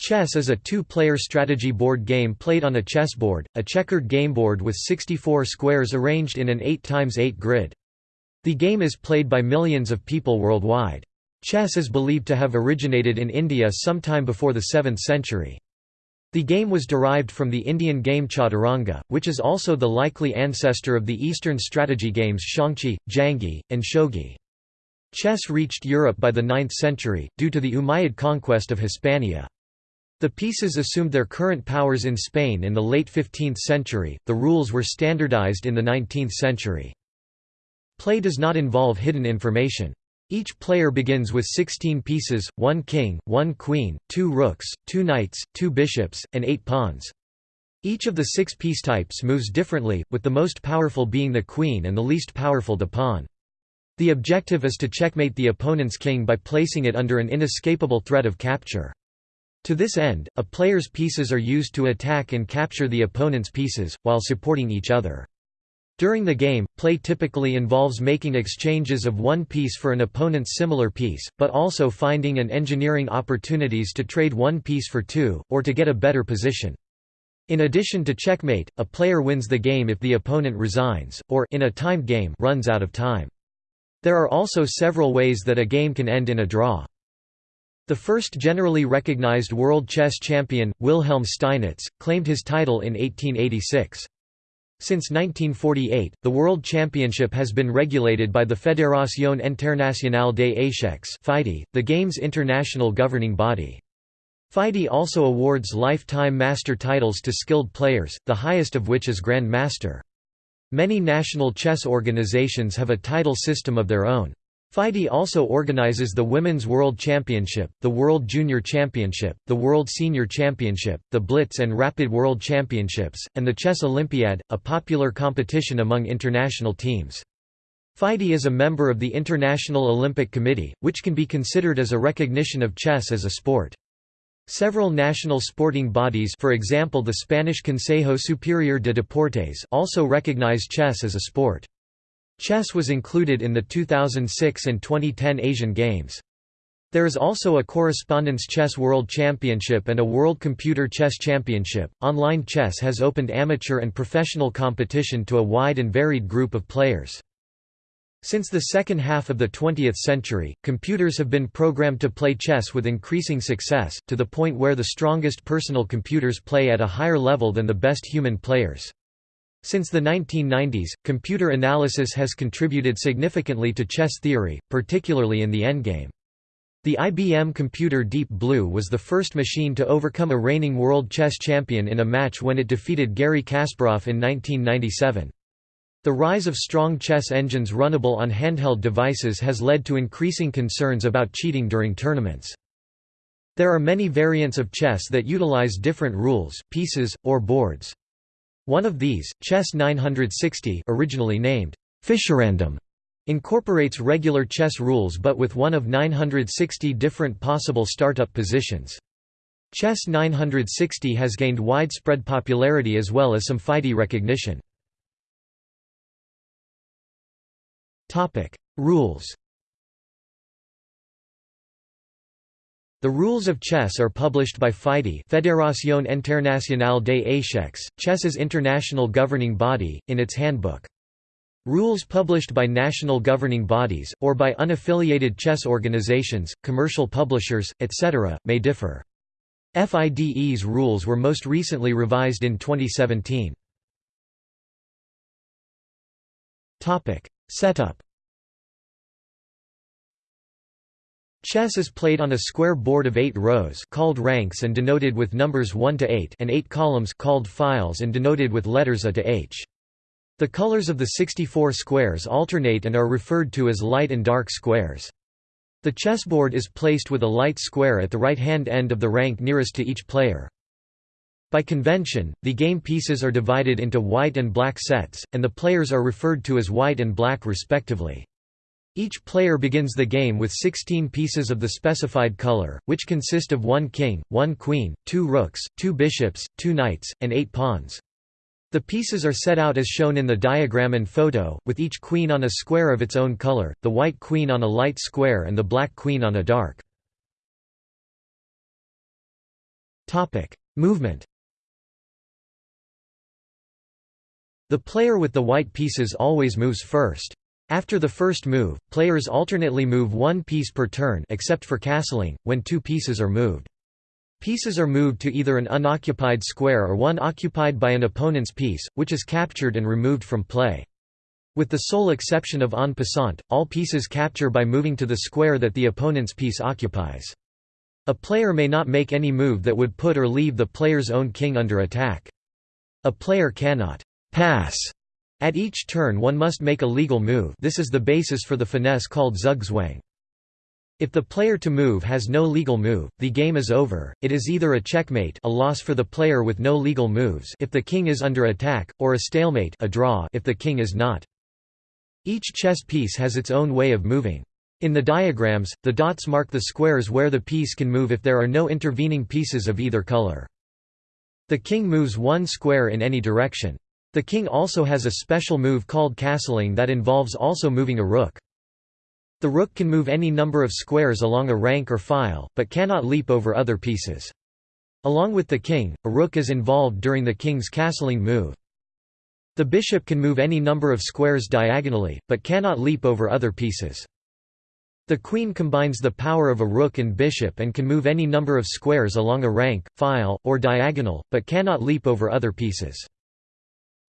Chess is a two-player strategy board game played on a chessboard, a checkered gameboard with 64 squares arranged in an 8x8 grid. The game is played by millions of people worldwide. Chess is believed to have originated in India sometime before the 7th century. The game was derived from the Indian game Chaturanga, which is also the likely ancestor of the Eastern strategy games Xiangqi, Janggi, and Shogi. Chess reached Europe by the 9th century, due to the Umayyad conquest of Hispania. The pieces assumed their current powers in Spain in the late 15th century, the rules were standardized in the 19th century. Play does not involve hidden information. Each player begins with 16 pieces, one king, one queen, two rooks, two knights, two bishops, and eight pawns. Each of the six piece types moves differently, with the most powerful being the queen and the least powerful the pawn. The objective is to checkmate the opponent's king by placing it under an inescapable threat of capture. To this end, a player's pieces are used to attack and capture the opponent's pieces, while supporting each other. During the game, play typically involves making exchanges of one piece for an opponent's similar piece, but also finding and engineering opportunities to trade one piece for two, or to get a better position. In addition to checkmate, a player wins the game if the opponent resigns, or in a timed game runs out of time. There are also several ways that a game can end in a draw. The first generally recognized world chess champion, Wilhelm Steinitz, claimed his title in 1886. Since 1948, the World Championship has been regulated by the Fédération Internationale des Échecs the game's international governing body. FIDE also awards lifetime master titles to skilled players, the highest of which is Grand Master. Many national chess organizations have a title system of their own. FIDE also organizes the Women's World Championship, the World Junior Championship, the World Senior Championship, the Blitz and Rapid World Championships, and the Chess Olympiad, a popular competition among international teams. FIDE is a member of the International Olympic Committee, which can be considered as a recognition of chess as a sport. Several national sporting bodies for example the Spanish Consejo Superior de Deportes also recognize chess as a sport. Chess was included in the 2006 and 2010 Asian Games. There is also a Correspondence Chess World Championship and a World Computer Chess Championship. Online chess has opened amateur and professional competition to a wide and varied group of players. Since the second half of the 20th century, computers have been programmed to play chess with increasing success, to the point where the strongest personal computers play at a higher level than the best human players. Since the 1990s, computer analysis has contributed significantly to chess theory, particularly in the endgame. The IBM computer Deep Blue was the first machine to overcome a reigning world chess champion in a match when it defeated Garry Kasparov in 1997. The rise of strong chess engines runnable on handheld devices has led to increasing concerns about cheating during tournaments. There are many variants of chess that utilize different rules, pieces, or boards. One of these, Chess 960 originally named Fischerandom, incorporates regular chess rules but with one of 960 different possible startup positions. Chess 960 has gained widespread popularity as well as some FIDE recognition. Rules The rules of chess are published by FIDE Fédération Internationale des Échecs, chess's international governing body, in its handbook. Rules published by national governing bodies, or by unaffiliated chess organizations, commercial publishers, etc., may differ. FIDE's rules were most recently revised in 2017. Setup Chess is played on a square board of eight rows called ranks and denoted with numbers 1 to 8 and eight columns called files and denoted with letters A to H. The colors of the 64 squares alternate and are referred to as light and dark squares. The chessboard is placed with a light square at the right-hand end of the rank nearest to each player. By convention, the game pieces are divided into white and black sets, and the players are referred to as white and black respectively. Each player begins the game with 16 pieces of the specified color, which consist of one king, one queen, two rooks, two bishops, two knights, and eight pawns. The pieces are set out as shown in the diagram and photo, with each queen on a square of its own color, the white queen on a light square and the black queen on a dark. Movement The player with the white pieces always moves first. After the first move, players alternately move one piece per turn except for castling, when two pieces are moved. Pieces are moved to either an unoccupied square or one occupied by an opponent's piece, which is captured and removed from play. With the sole exception of en passant, all pieces capture by moving to the square that the opponent's piece occupies. A player may not make any move that would put or leave the player's own king under attack. A player cannot pass at each turn one must make a legal move this is the basis for the finesse called zugzwang. If the player to move has no legal move, the game is over, it is either a checkmate a loss for the player with no legal moves if the king is under attack, or a stalemate a draw if the king is not. Each chess piece has its own way of moving. In the diagrams, the dots mark the squares where the piece can move if there are no intervening pieces of either color. The king moves one square in any direction. The king also has a special move called castling that involves also moving a rook. The rook can move any number of squares along a rank or file, but cannot leap over other pieces. Along with the king, a rook is involved during the king's castling move. The bishop can move any number of squares diagonally, but cannot leap over other pieces. The queen combines the power of a rook and bishop and can move any number of squares along a rank, file, or diagonal, but cannot leap over other pieces.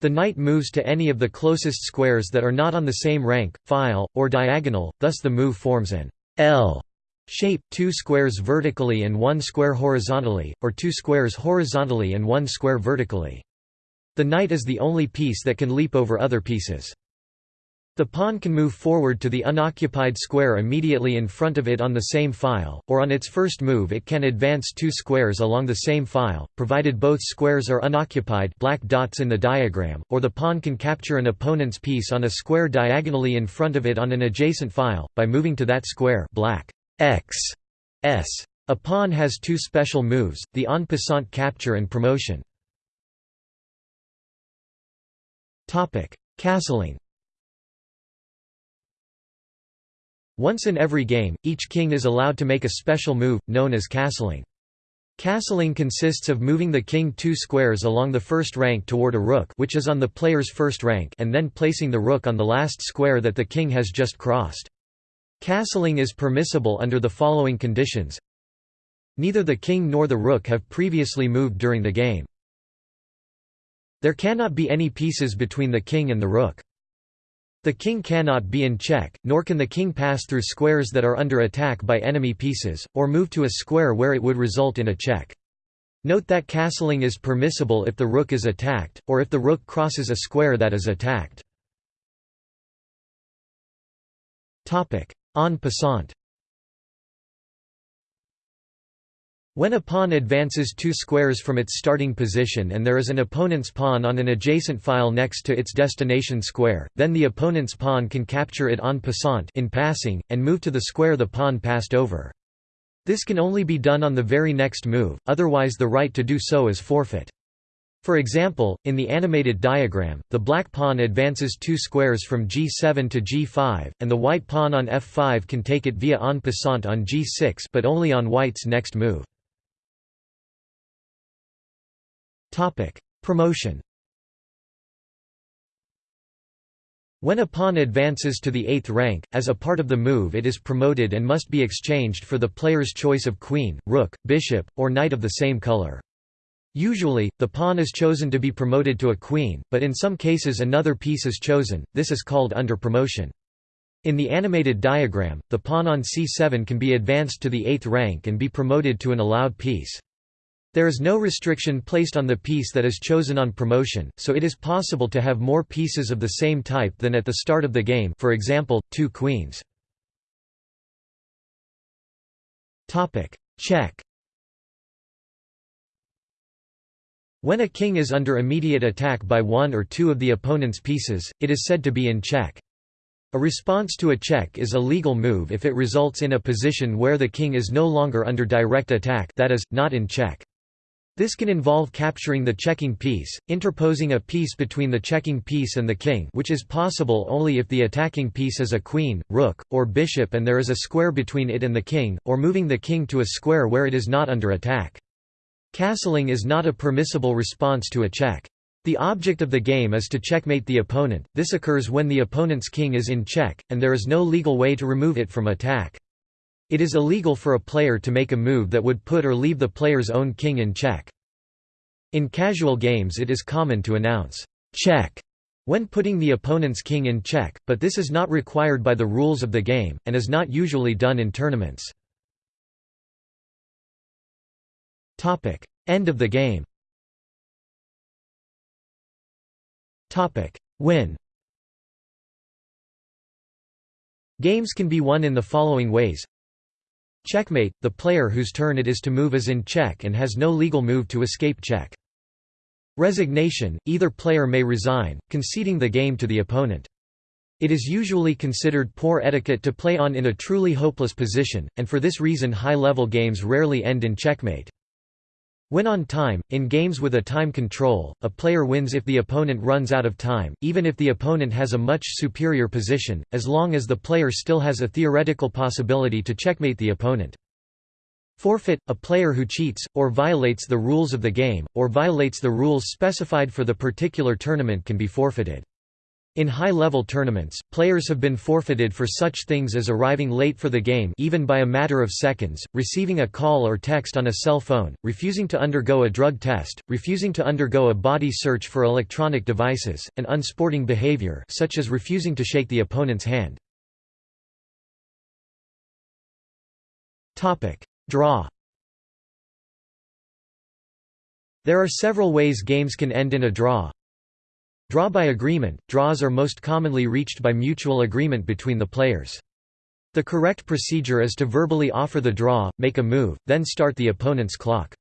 The knight moves to any of the closest squares that are not on the same rank, file, or diagonal, thus the move forms an L shape, two squares vertically and one square horizontally, or two squares horizontally and one square vertically. The knight is the only piece that can leap over other pieces. The pawn can move forward to the unoccupied square immediately in front of it on the same file, or on its first move it can advance two squares along the same file, provided both squares are unoccupied black dots in the diagram, or the pawn can capture an opponent's piece on a square diagonally in front of it on an adjacent file, by moving to that square black X S. A pawn has two special moves, the en passant capture and promotion. Castling Once in every game, each king is allowed to make a special move, known as castling. Castling consists of moving the king two squares along the first rank toward a rook which is on the player's first rank and then placing the rook on the last square that the king has just crossed. Castling is permissible under the following conditions. Neither the king nor the rook have previously moved during the game. There cannot be any pieces between the king and the rook. The king cannot be in check, nor can the king pass through squares that are under attack by enemy pieces, or move to a square where it would result in a check. Note that castling is permissible if the rook is attacked, or if the rook crosses a square that is attacked. En passant When a pawn advances two squares from its starting position and there is an opponent's pawn on an adjacent file next to its destination square, then the opponent's pawn can capture it en passant in passing, and move to the square the pawn passed over. This can only be done on the very next move, otherwise the right to do so is forfeit. For example, in the animated diagram, the black pawn advances two squares from g7 to g5, and the white pawn on f5 can take it via en passant on g6 but only on white's next move. Topic: Promotion. When a pawn advances to the eighth rank, as a part of the move it is promoted and must be exchanged for the player's choice of queen, rook, bishop, or knight of the same color. Usually, the pawn is chosen to be promoted to a queen, but in some cases another piece is chosen, this is called under promotion. In the animated diagram, the pawn on c7 can be advanced to the eighth rank and be promoted to an allowed piece. There is no restriction placed on the piece that is chosen on promotion, so it is possible to have more pieces of the same type than at the start of the game for example, two queens. Check When a king is under immediate attack by one or two of the opponent's pieces, it is said to be in check. A response to a check is a legal move if it results in a position where the king is no longer under direct attack that is, not in check. This can involve capturing the checking piece, interposing a piece between the checking piece and the king which is possible only if the attacking piece is a queen, rook, or bishop and there is a square between it and the king, or moving the king to a square where it is not under attack. Castling is not a permissible response to a check. The object of the game is to checkmate the opponent, this occurs when the opponent's king is in check, and there is no legal way to remove it from attack. It is illegal for a player to make a move that would put or leave the player's own king in check. In casual games it is common to announce, "'check' when putting the opponent's king in check, but this is not required by the rules of the game, and is not usually done in tournaments. End of the game. Win. Games can be won in the following ways Checkmate – the player whose turn it is to move is in check and has no legal move to escape check. Resignation – either player may resign, conceding the game to the opponent. It is usually considered poor etiquette to play on in a truly hopeless position, and for this reason high-level games rarely end in checkmate. Win on time – In games with a time control, a player wins if the opponent runs out of time, even if the opponent has a much superior position, as long as the player still has a theoretical possibility to checkmate the opponent. Forfeit – a player who cheats, or violates the rules of the game, or violates the rules specified for the particular tournament can be forfeited. In high-level tournaments, players have been forfeited for such things as arriving late for the game even by a matter of seconds, receiving a call or text on a cell phone, refusing to undergo a drug test, refusing to undergo a body search for electronic devices, and unsporting behavior such as refusing to shake the opponent's hand. Draw There are several ways games can end in a draw, Draw by agreement – Draws are most commonly reached by mutual agreement between the players. The correct procedure is to verbally offer the draw, make a move, then start the opponent's clock.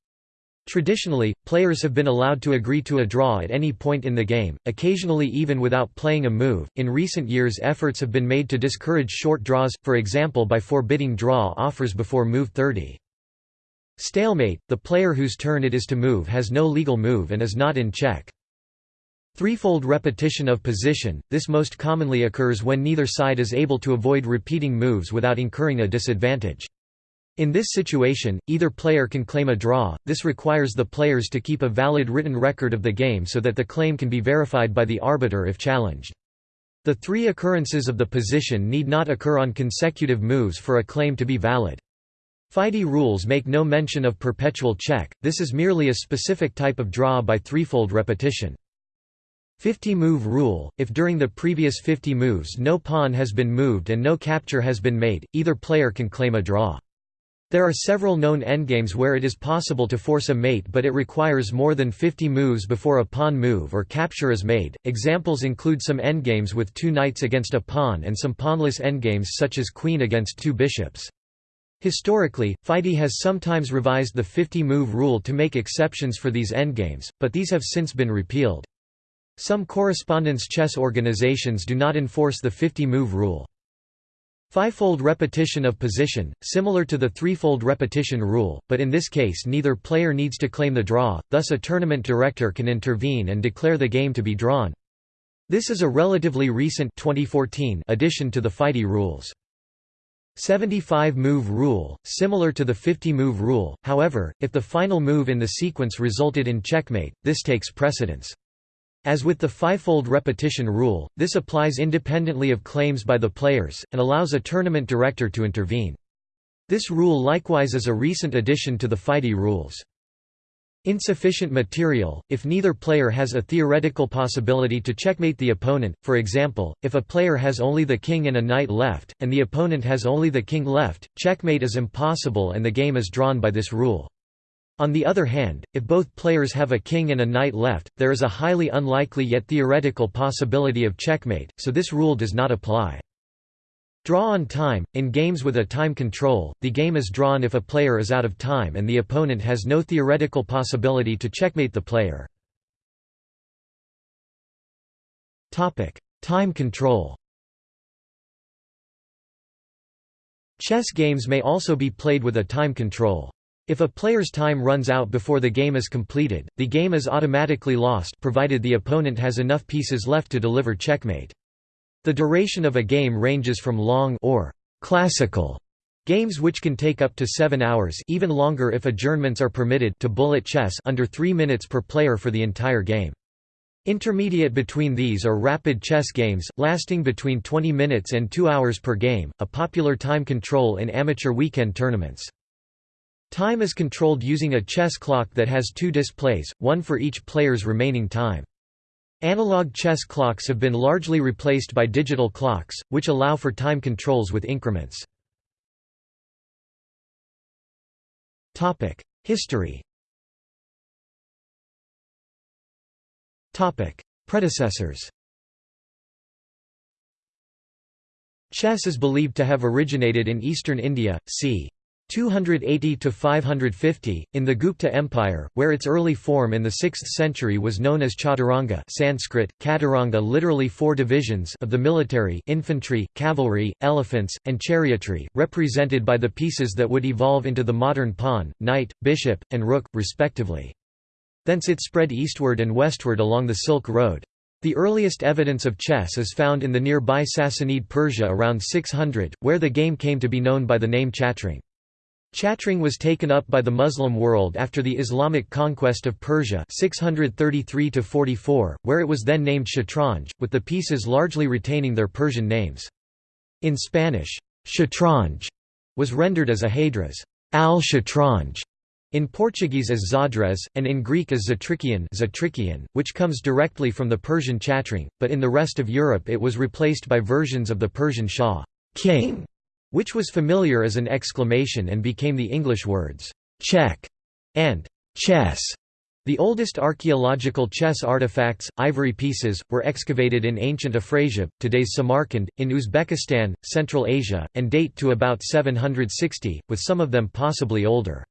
Traditionally, players have been allowed to agree to a draw at any point in the game, occasionally even without playing a move. In recent years, efforts have been made to discourage short draws, for example by forbidding draw offers before move 30. Stalemate the player whose turn it is to move has no legal move and is not in check. Threefold repetition of position – This most commonly occurs when neither side is able to avoid repeating moves without incurring a disadvantage. In this situation, either player can claim a draw, this requires the players to keep a valid written record of the game so that the claim can be verified by the arbiter if challenged. The three occurrences of the position need not occur on consecutive moves for a claim to be valid. FIDE rules make no mention of perpetual check, this is merely a specific type of draw by threefold repetition. 50-move rule – If during the previous 50 moves no pawn has been moved and no capture has been made, either player can claim a draw. There are several known endgames where it is possible to force a mate but it requires more than 50 moves before a pawn move or capture is made. Examples include some endgames with two knights against a pawn and some pawnless endgames such as queen against two bishops. Historically, FIDE has sometimes revised the 50-move rule to make exceptions for these endgames, but these have since been repealed. Some correspondence chess organizations do not enforce the 50-move rule. Fivefold repetition of position, similar to the threefold repetition rule, but in this case neither player needs to claim the draw, thus a tournament director can intervene and declare the game to be drawn. This is a relatively recent 2014 addition to the FIDE rules. 75-move rule, similar to the 50-move rule, however, if the final move in the sequence resulted in checkmate, this takes precedence. As with the fivefold repetition rule, this applies independently of claims by the players, and allows a tournament director to intervene. This rule likewise is a recent addition to the FIDE rules. Insufficient material, if neither player has a theoretical possibility to checkmate the opponent, for example, if a player has only the king and a knight left, and the opponent has only the king left, checkmate is impossible and the game is drawn by this rule. On the other hand, if both players have a king and a knight left, there is a highly unlikely yet theoretical possibility of checkmate, so this rule does not apply. Draw on time – In games with a time control, the game is drawn if a player is out of time and the opponent has no theoretical possibility to checkmate the player. Time control Chess games may also be played with a time control. If a player's time runs out before the game is completed, the game is automatically lost provided the opponent has enough pieces left to deliver checkmate. The duration of a game ranges from long or classical Games which can take up to seven hours even longer if adjournments are permitted to bullet chess under three minutes per player for the entire game. Intermediate between these are rapid chess games, lasting between 20 minutes and 2 hours per game, a popular time control in amateur weekend tournaments. Time is controlled using a chess clock that has two displays, one for each player's remaining time. Analog chess clocks have been largely replaced by digital clocks, which allow for time controls with increments. History Predecessors Chess is believed to have originated in eastern India, c. 280 to 550 in the Gupta Empire, where its early form in the 6th century was known as Chaturanga Sanskrit, Katuranga literally four divisions of the military infantry, cavalry, elephants, and chariotry, represented by the pieces that would evolve into the modern pawn, knight, bishop, and rook, respectively. Thence it spread eastward and westward along the Silk Road. The earliest evidence of chess is found in the nearby Sassanid Persia around 600, where the game came to be known by the name Chatrang. Chatrang was taken up by the Muslim world after the Islamic conquest of Persia 633 where it was then named Shatranj, with the pieces largely retaining their Persian names. In Spanish, Shatranj was rendered as ajedrez al-Shatranj, in Portuguese as xadrez, and in Greek as Zatrikion which comes directly from the Persian Chatrang, but in the rest of Europe it was replaced by versions of the Persian Shah king", which was familiar as an exclamation and became the English words, check and chess. The oldest archaeological chess artifacts, ivory pieces, were excavated in ancient Afrasiab, today's Samarkand, in Uzbekistan, Central Asia, and date to about 760, with some of them possibly older.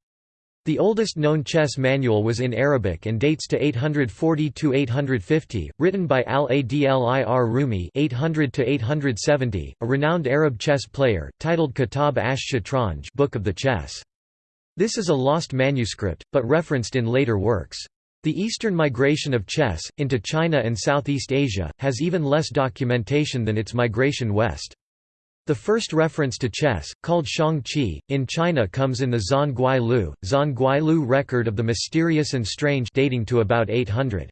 The oldest known chess manual was in Arabic and dates to 840–850, written by al-Adli ar-Rumi 800–870, a renowned Arab chess player, titled Kitab ash-Shatranj Book of the Chess. This is a lost manuscript, but referenced in later works. The eastern migration of chess, into China and Southeast Asia, has even less documentation than its migration west. The first reference to chess, called Xiangqi, in China comes in the Xuanguai Lu, Xuanguai Lu record of the mysterious and strange dating to about 800.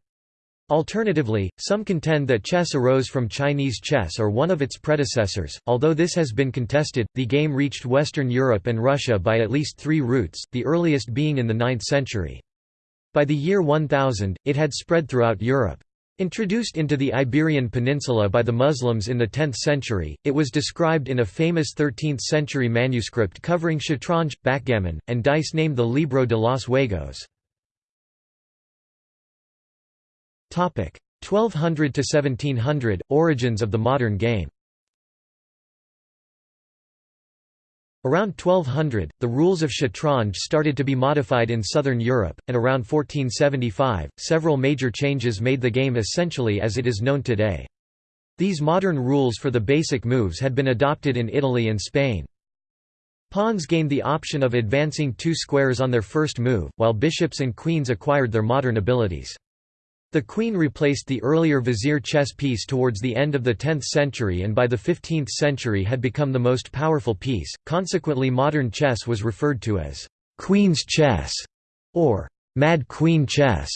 Alternatively, some contend that chess arose from Chinese chess or one of its predecessors, although this has been contested. The game reached Western Europe and Russia by at least three routes, the earliest being in the 9th century. By the year 1000, it had spread throughout Europe. Introduced into the Iberian Peninsula by the Muslims in the 10th century, it was described in a famous 13th-century manuscript covering shatranj, backgammon, and dice named the Libro de los Juegos. 1200 to 1700 – Origins of the modern game Around 1200, the rules of shatranj started to be modified in southern Europe, and around 1475, several major changes made the game essentially as it is known today. These modern rules for the basic moves had been adopted in Italy and Spain. Pawns gained the option of advancing two squares on their first move, while bishops and queens acquired their modern abilities. The queen replaced the earlier vizier chess piece towards the end of the 10th century and by the 15th century had become the most powerful piece, consequently modern chess was referred to as «queen's chess» or «mad queen chess».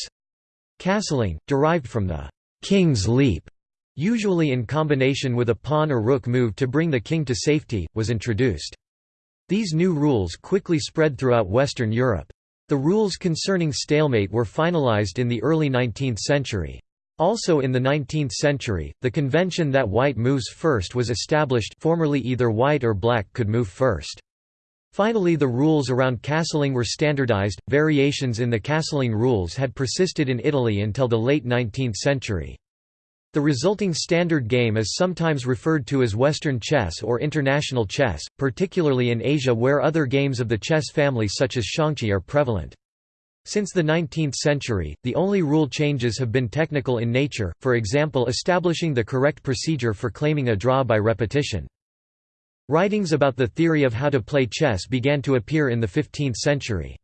Castling, derived from the «king's leap», usually in combination with a pawn or rook move to bring the king to safety, was introduced. These new rules quickly spread throughout Western Europe. The rules concerning stalemate were finalized in the early 19th century. Also in the 19th century, the convention that white moves first was established formerly either white or black could move first. Finally the rules around castling were standardized, variations in the castling rules had persisted in Italy until the late 19th century. The resulting standard game is sometimes referred to as Western chess or international chess, particularly in Asia where other games of the chess family such as xiangqi are prevalent. Since the 19th century, the only rule changes have been technical in nature, for example establishing the correct procedure for claiming a draw by repetition. Writings about the theory of how to play chess began to appear in the 15th century.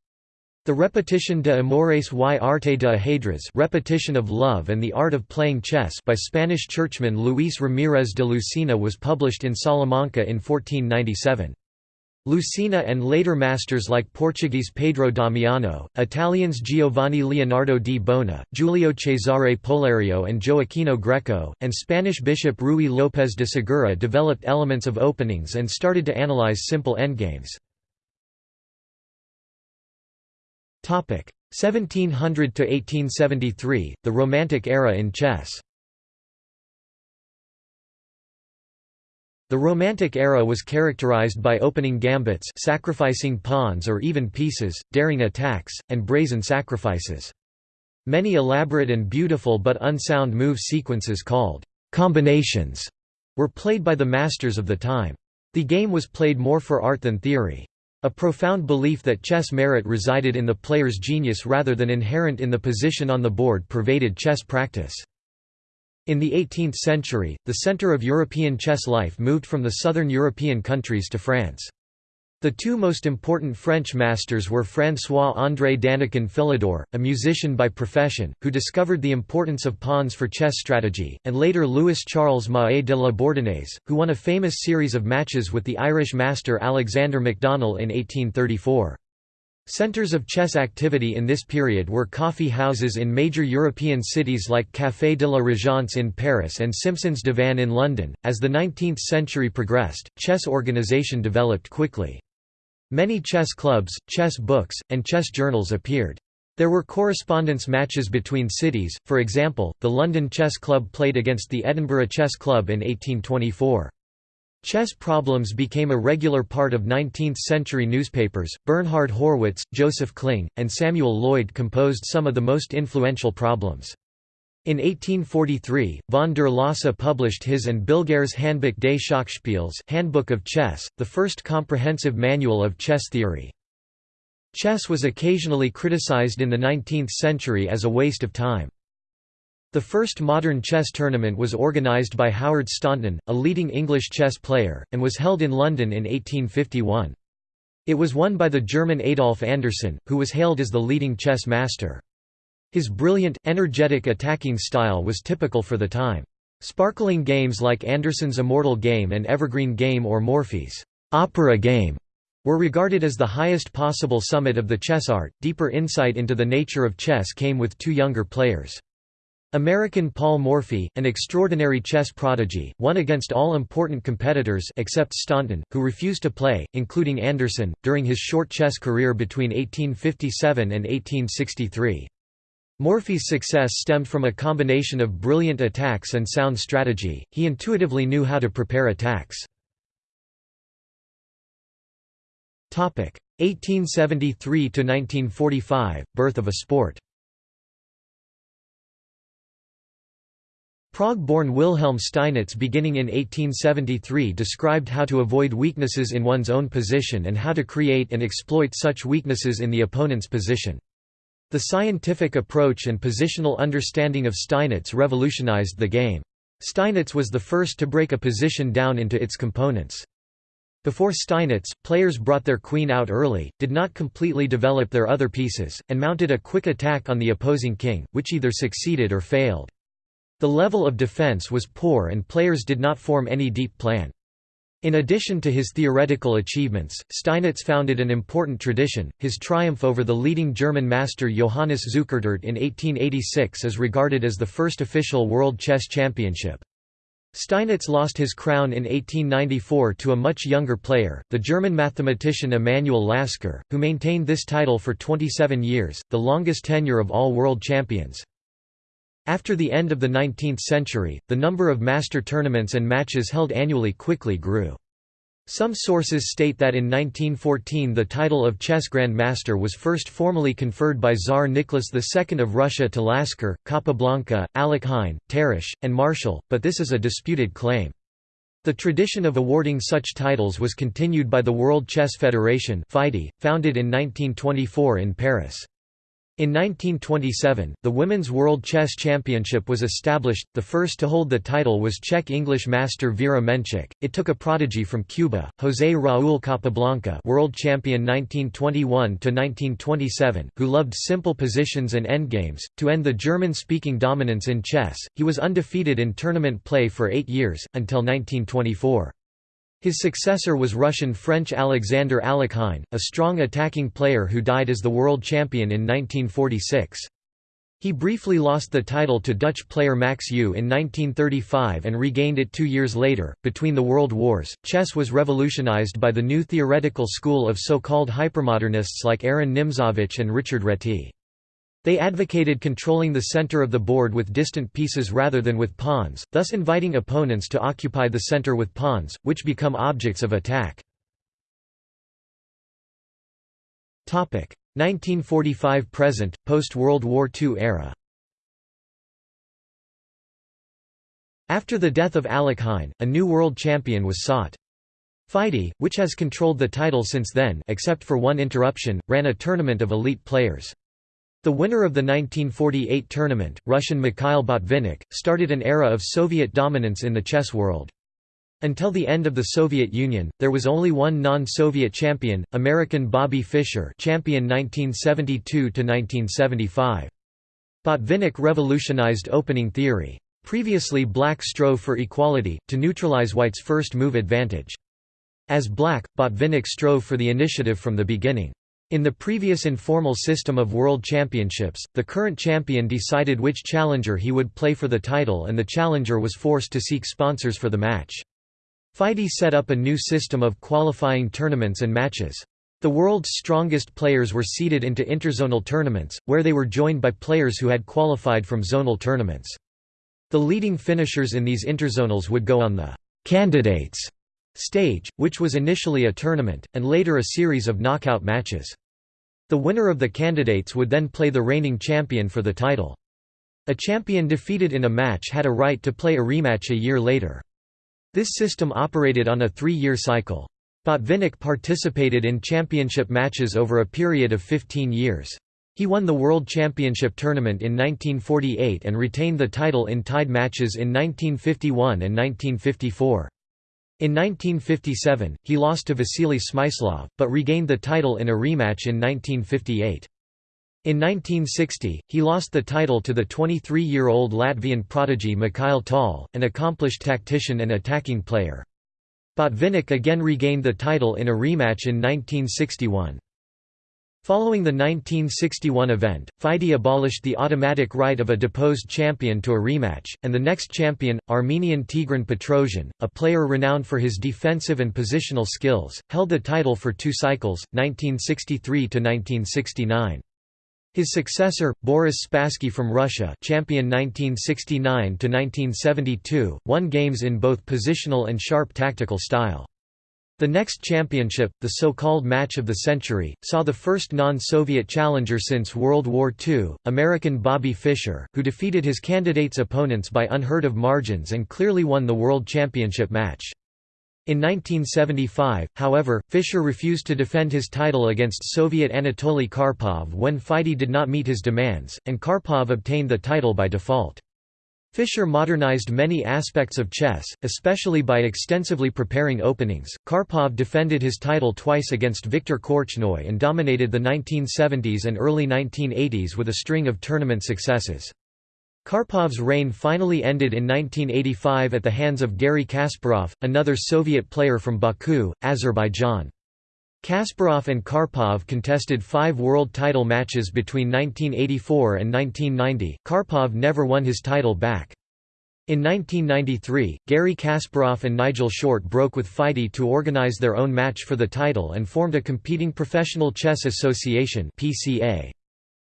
The Repetition de Amores y Arte de Ajedrez Repetition of Love and the Art of Playing Chess by Spanish churchman Luis Ramírez de Lucena was published in Salamanca in 1497. Lucena and later masters like Portuguese Pedro Damiano, Italians Giovanni Leonardo di Bona, Giulio Cesare Polerio and Gioachino Greco, and Spanish bishop Ruy López de Segura developed elements of openings and started to analyze simple endgames. 1700 to 1873, the Romantic era in chess. The Romantic era was characterized by opening gambits sacrificing pawns or even pieces, daring attacks, and brazen sacrifices. Many elaborate and beautiful but unsound move sequences called «combinations» were played by the masters of the time. The game was played more for art than theory. A profound belief that chess merit resided in the player's genius rather than inherent in the position on the board pervaded chess practice. In the 18th century, the center of European chess life moved from the southern European countries to France. The two most important French masters were François-André Danican Philidor, a musician by profession, who discovered the importance of pawns for chess strategy, and later Louis-Charles Mahé de la Bourdonnais, who won a famous series of matches with the Irish master Alexander McDonnell in 1834. Centers of chess activity in this period were coffee houses in major European cities like Café de la Régence in Paris and Simpson's Divan in London. As the 19th century progressed, chess organization developed quickly. Many chess clubs, chess books, and chess journals appeared. There were correspondence matches between cities, for example, the London Chess Club played against the Edinburgh Chess Club in 1824. Chess problems became a regular part of 19th-century newspapers. Bernhard Horwitz, Joseph Kling, and Samuel Loyd composed some of the most influential problems. In 1843, von der Lasa published his and Bilguer's Handbuch des Schachspiels Handbook of Chess, the first comprehensive manual of chess theory. Chess was occasionally criticized in the 19th century as a waste of time. The first modern chess tournament was organised by Howard Staunton, a leading English chess player, and was held in London in 1851. It was won by the German Adolf Anderssen, who was hailed as the leading chess master. His brilliant, energetic attacking style was typical for the time. Sparkling games like Anderssen's Immortal Game and Evergreen Game or Morphy's opera game were regarded as the highest possible summit of the chess art. Deeper insight into the nature of chess came with two younger players. American Paul Morphy, an extraordinary chess prodigy, won against all important competitors except Staunton, who refused to play, including Anderson, during his short chess career between 1857 and 1863. Morphy's success stemmed from a combination of brilliant attacks and sound strategy, he intuitively knew how to prepare attacks. 1873–1945, birth of a sport Prague-born Wilhelm Steinitz beginning in 1873 described how to avoid weaknesses in one's own position and how to create and exploit such weaknesses in the opponent's position. The scientific approach and positional understanding of Steinitz revolutionized the game. Steinitz was the first to break a position down into its components. Before Steinitz, players brought their queen out early, did not completely develop their other pieces, and mounted a quick attack on the opposing king, which either succeeded or failed. The level of defense was poor and players did not form any deep plan. In addition to his theoretical achievements, Steinitz founded an important tradition. His triumph over the leading German master Johannes Zukertort in 1886 is regarded as the first official World Chess Championship. Steinitz lost his crown in 1894 to a much younger player, the German mathematician Emanuel Lasker, who maintained this title for 27 years, the longest tenure of all world champions. After the end of the 19th century, the number of master tournaments and matches held annually quickly grew. Some sources state that in 1914 the title of chess grandmaster was first formally conferred by Tsar Nicholas II of Russia to Lasker, Capablanca, Alekhine, Tarrasch, and Marshall, but this is a disputed claim. The tradition of awarding such titles was continued by the World Chess Federation founded in 1924 in Paris. In 1927, the Women's World Chess Championship was established. The first to hold the title was Czech English master Vera Menchik. It took a prodigy from Cuba, José Raúl Capablanca, world champion 1921 to 1927, who loved simple positions and endgames to end the German-speaking dominance in chess. He was undefeated in tournament play for 8 years until 1924. His successor was Russian-French Alexander Alekhine, a strong attacking player who died as the world champion in 1946. He briefly lost the title to Dutch player Max Euwe in 1935 and regained it two years later. Between the World Wars, chess was revolutionized by the new theoretical school of so-called hypermodernists like Aaron Nimzowitsch and Richard Reti. They advocated controlling the center of the board with distant pieces rather than with pawns, thus inviting opponents to occupy the center with pawns, which become objects of attack. 1945–present, post-World War II era After the death of Alekhine, a new world champion was sought. FIDE, which has controlled the title since then except for one interruption, ran a tournament of elite players. The winner of the 1948 tournament, Russian Mikhail Botvinnik, started an era of Soviet dominance in the chess world. Until the end of the Soviet Union, there was only one non-Soviet champion, American Bobby Fischer champion 1972–1975. Botvinnik revolutionized opening theory. Previously black strove for equality, to neutralize white's first move advantage. As black, Botvinnik strove for the initiative from the beginning. In the previous informal system of world championships, the current champion decided which challenger he would play for the title and the challenger was forced to seek sponsors for the match. FIDE set up a new system of qualifying tournaments and matches. The world's strongest players were seeded into interzonal tournaments, where they were joined by players who had qualified from zonal tournaments. The leading finishers in these interzonals would go on the «candidates» stage, which was initially a tournament, and later a series of knockout matches. The winner of the candidates would then play the reigning champion for the title. A champion defeated in a match had a right to play a rematch a year later. This system operated on a three-year cycle. Botvinnik participated in championship matches over a period of 15 years. He won the World Championship tournament in 1948 and retained the title in tied matches in 1951 and 1954. In 1957, he lost to Vasily Smyslov, but regained the title in a rematch in 1958. In 1960, he lost the title to the 23-year-old Latvian prodigy Mikhail Tal, an accomplished tactician and attacking player. Botvinnik again regained the title in a rematch in 1961. Following the 1961 event, FIDE abolished the automatic right of a deposed champion to a rematch, and the next champion, Armenian Tigran Petrosian, a player renowned for his defensive and positional skills, held the title for two cycles, 1963–1969. His successor, Boris Spassky from Russia champion 1969–1972, won games in both positional and sharp tactical style. The next championship, the so-called Match of the Century, saw the first non-Soviet challenger since World War II, American Bobby Fischer, who defeated his candidate's opponents by unheard-of margins and clearly won the World Championship match. In 1975, however, Fischer refused to defend his title against Soviet Anatoly Karpov when FIDE did not meet his demands, and Karpov obtained the title by default. Fischer modernized many aspects of chess, especially by extensively preparing openings. Karpov defended his title twice against Viktor Korchnoi and dominated the 1970s and early 1980s with a string of tournament successes. Karpov's reign finally ended in 1985 at the hands of Garry Kasparov, another Soviet player from Baku, Azerbaijan. Kasparov and Karpov contested five world title matches between 1984 and 1990. Karpov never won his title back. In 1993, Garry Kasparov and Nigel Short broke with FIDE to organize their own match for the title and formed a competing professional chess association (PCA).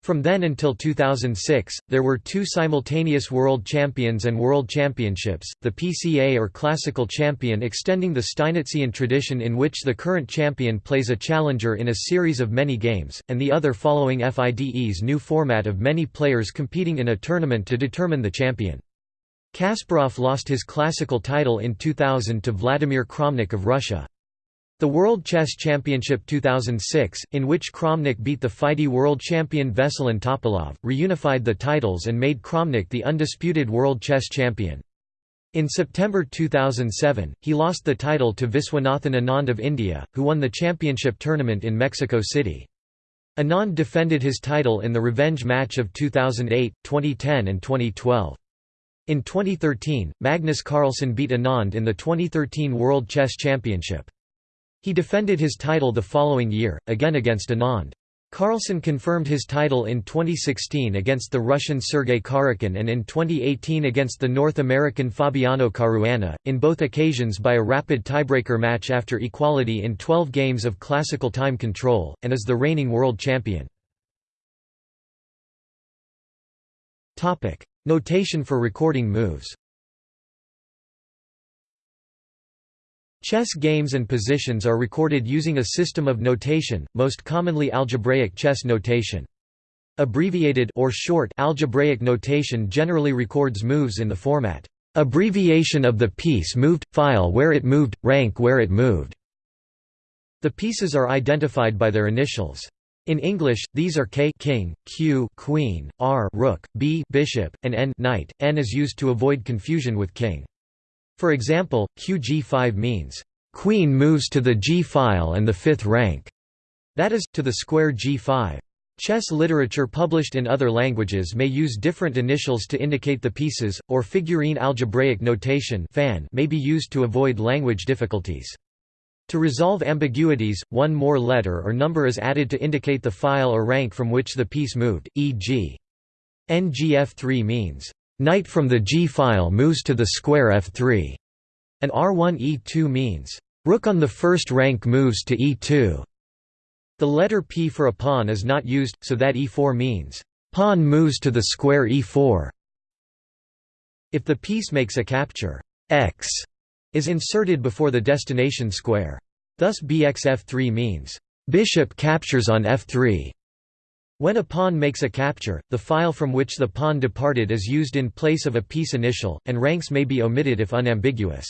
From then until 2006, there were two simultaneous World Champions and World Championships, the PCA or Classical Champion extending the Steinitzian tradition in which the current champion plays a challenger in a series of many games, and the other following FIDE's new format of many players competing in a tournament to determine the champion. Kasparov lost his classical title in 2000 to Vladimir Kramnik of Russia. The World Chess Championship 2006, in which Kramnik beat the FIDE world champion Veselin Topalov, reunified the titles and made Kramnik the undisputed world chess champion. In September 2007, he lost the title to Viswanathan Anand of India, who won the championship tournament in Mexico City. Anand defended his title in the revenge match of 2008, 2010 and 2012. In 2013, Magnus Carlsen beat Anand in the 2013 World Chess Championship. He defended his title the following year, again against Anand. Carlsen confirmed his title in 2016 against the Russian Sergei Karjakin and in 2018 against the North American Fabiano Caruana, in both occasions by a rapid tiebreaker match after equality in 12 games of classical time control, and is the reigning world champion. Notation for recording moves Chess games and positions are recorded using a system of notation, most commonly algebraic chess notation. Abbreviated or short algebraic notation generally records moves in the format abbreviation of the piece moved, file where it moved, rank where it moved. The pieces are identified by their initials. In English, these are K king, Q queen, R rook, B bishop, and N knight. N is used to avoid confusion with king. For example, QG5 means, "...queen moves to the G file and the fifth rank", that is, to the square G5. Chess literature published in other languages may use different initials to indicate the pieces, or figurine algebraic notation may be used to avoid language difficulties. To resolve ambiguities, one more letter or number is added to indicate the file or rank from which the piece moved, e.g. NGF3 means Knight from the G file moves to the square f3, and R1 E2 means rook on the first rank moves to E2. The letter P for a pawn is not used, so that E4 means pawn moves to the square E4. If the piece makes a capture, X is inserted before the destination square. Thus bxf3 means bishop captures on f3. When a pawn makes a capture, the file from which the pawn departed is used in place of a piece initial, and ranks may be omitted if unambiguous.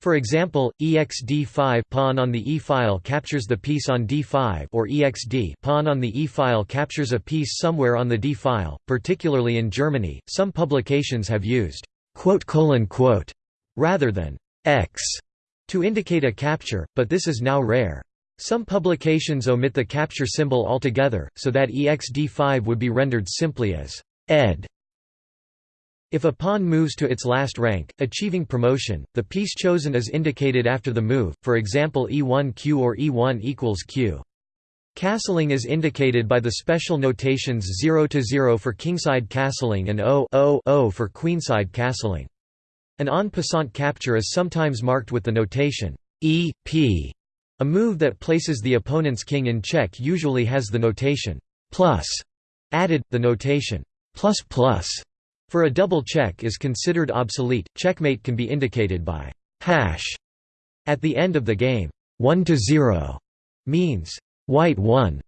For example, exd5 pawn on the E file captures the piece on d5 or exd pawn on the E file captures a piece somewhere on the d file. Particularly in Germany, some publications have used quote colon quote rather than x to indicate a capture, but this is now rare. Some publications omit the capture symbol altogether, so that exd5 would be rendered simply as ed. If a pawn moves to its last rank, achieving promotion, the piece chosen is indicated after the move, for example e1q or e1 equals q. Castling is indicated by the special notations 0 to 0 for kingside castling and O, o, o for queenside castling. An en passant capture is sometimes marked with the notation e, p, a move that places the opponent's king in check usually has the notation plus added. The notation plus plus for a double check is considered obsolete. Checkmate can be indicated by hash at the end of the game. 1 to 0 means white 1,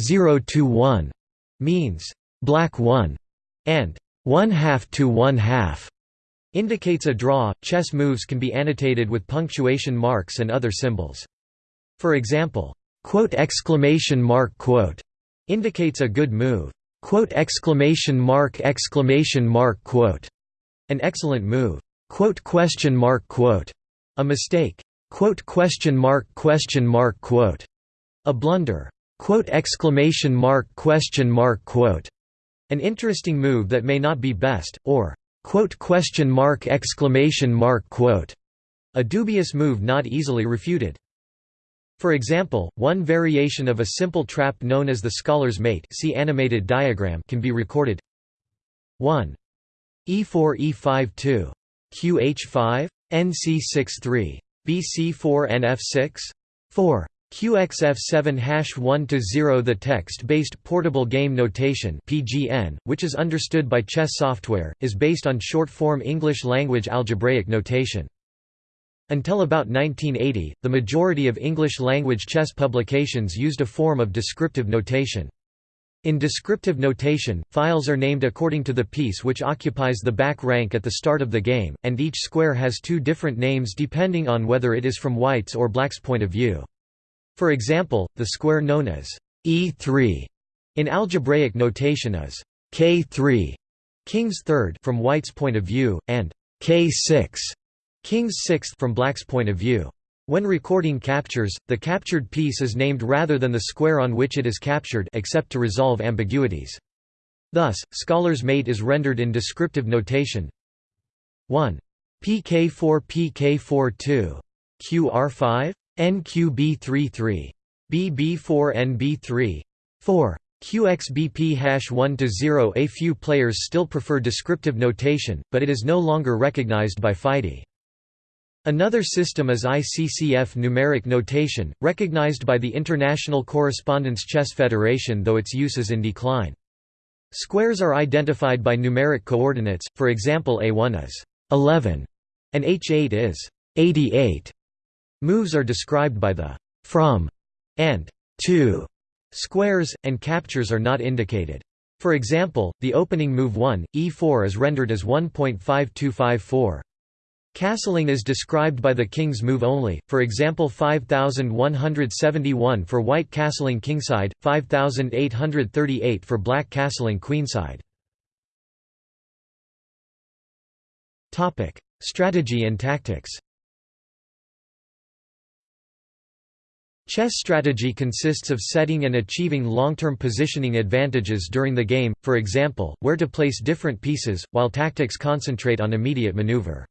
0 to 1 means black 1, and 1 half to 1 half indicates a draw. Chess moves can be annotated with punctuation marks and other symbols. For example, indicates a good move. An excellent move. A mistake. A blunder. An interesting move that may not be best, or a dubious move not easily refuted. For example, one variation of a simple trap known as the scholar's mate see animated diagram can be recorded. 1 e4 e5 2 qh5 nc6 3 bc4 nf6 4 QXF7 hash 1 to 0 The text-based portable game notation (PGN), which is understood by chess software, is based on short-form English language algebraic notation. Until about 1980, the majority of English-language chess publications used a form of descriptive notation. In descriptive notation, files are named according to the piece which occupies the back rank at the start of the game, and each square has two different names depending on whether it is from white's or black's point of view. For example, the square known as E3 in algebraic notation is K3 king's third from white's point of view, and K6 King's sixth from Black's point of view. When recording captures, the captured piece is named rather than the square on which it is captured except to resolve ambiguities. Thus, scholar's mate is rendered in descriptive notation 1. PK4 PK42 QR5 NQB33 BB4 NB3 4 QXBP hash 1 to 0 A few players still prefer descriptive notation, but it is no longer recognized by FIDE. Another system is ICCF numeric notation, recognized by the International Correspondence Chess Federation though its use is in decline. Squares are identified by numeric coordinates, for example A1 is 11 and H8 is 88. Moves are described by the from and to squares, and captures are not indicated. For example, the opening move 1, e4 is rendered as 1.5254. Castling is described by the king's move only, for example 5171 for white castling kingside, 5838 for black castling queenside. Strategy and tactics Chess strategy consists of setting and achieving long-term positioning advantages during the game, for example, where to place different pieces, while tactics concentrate on immediate maneuver.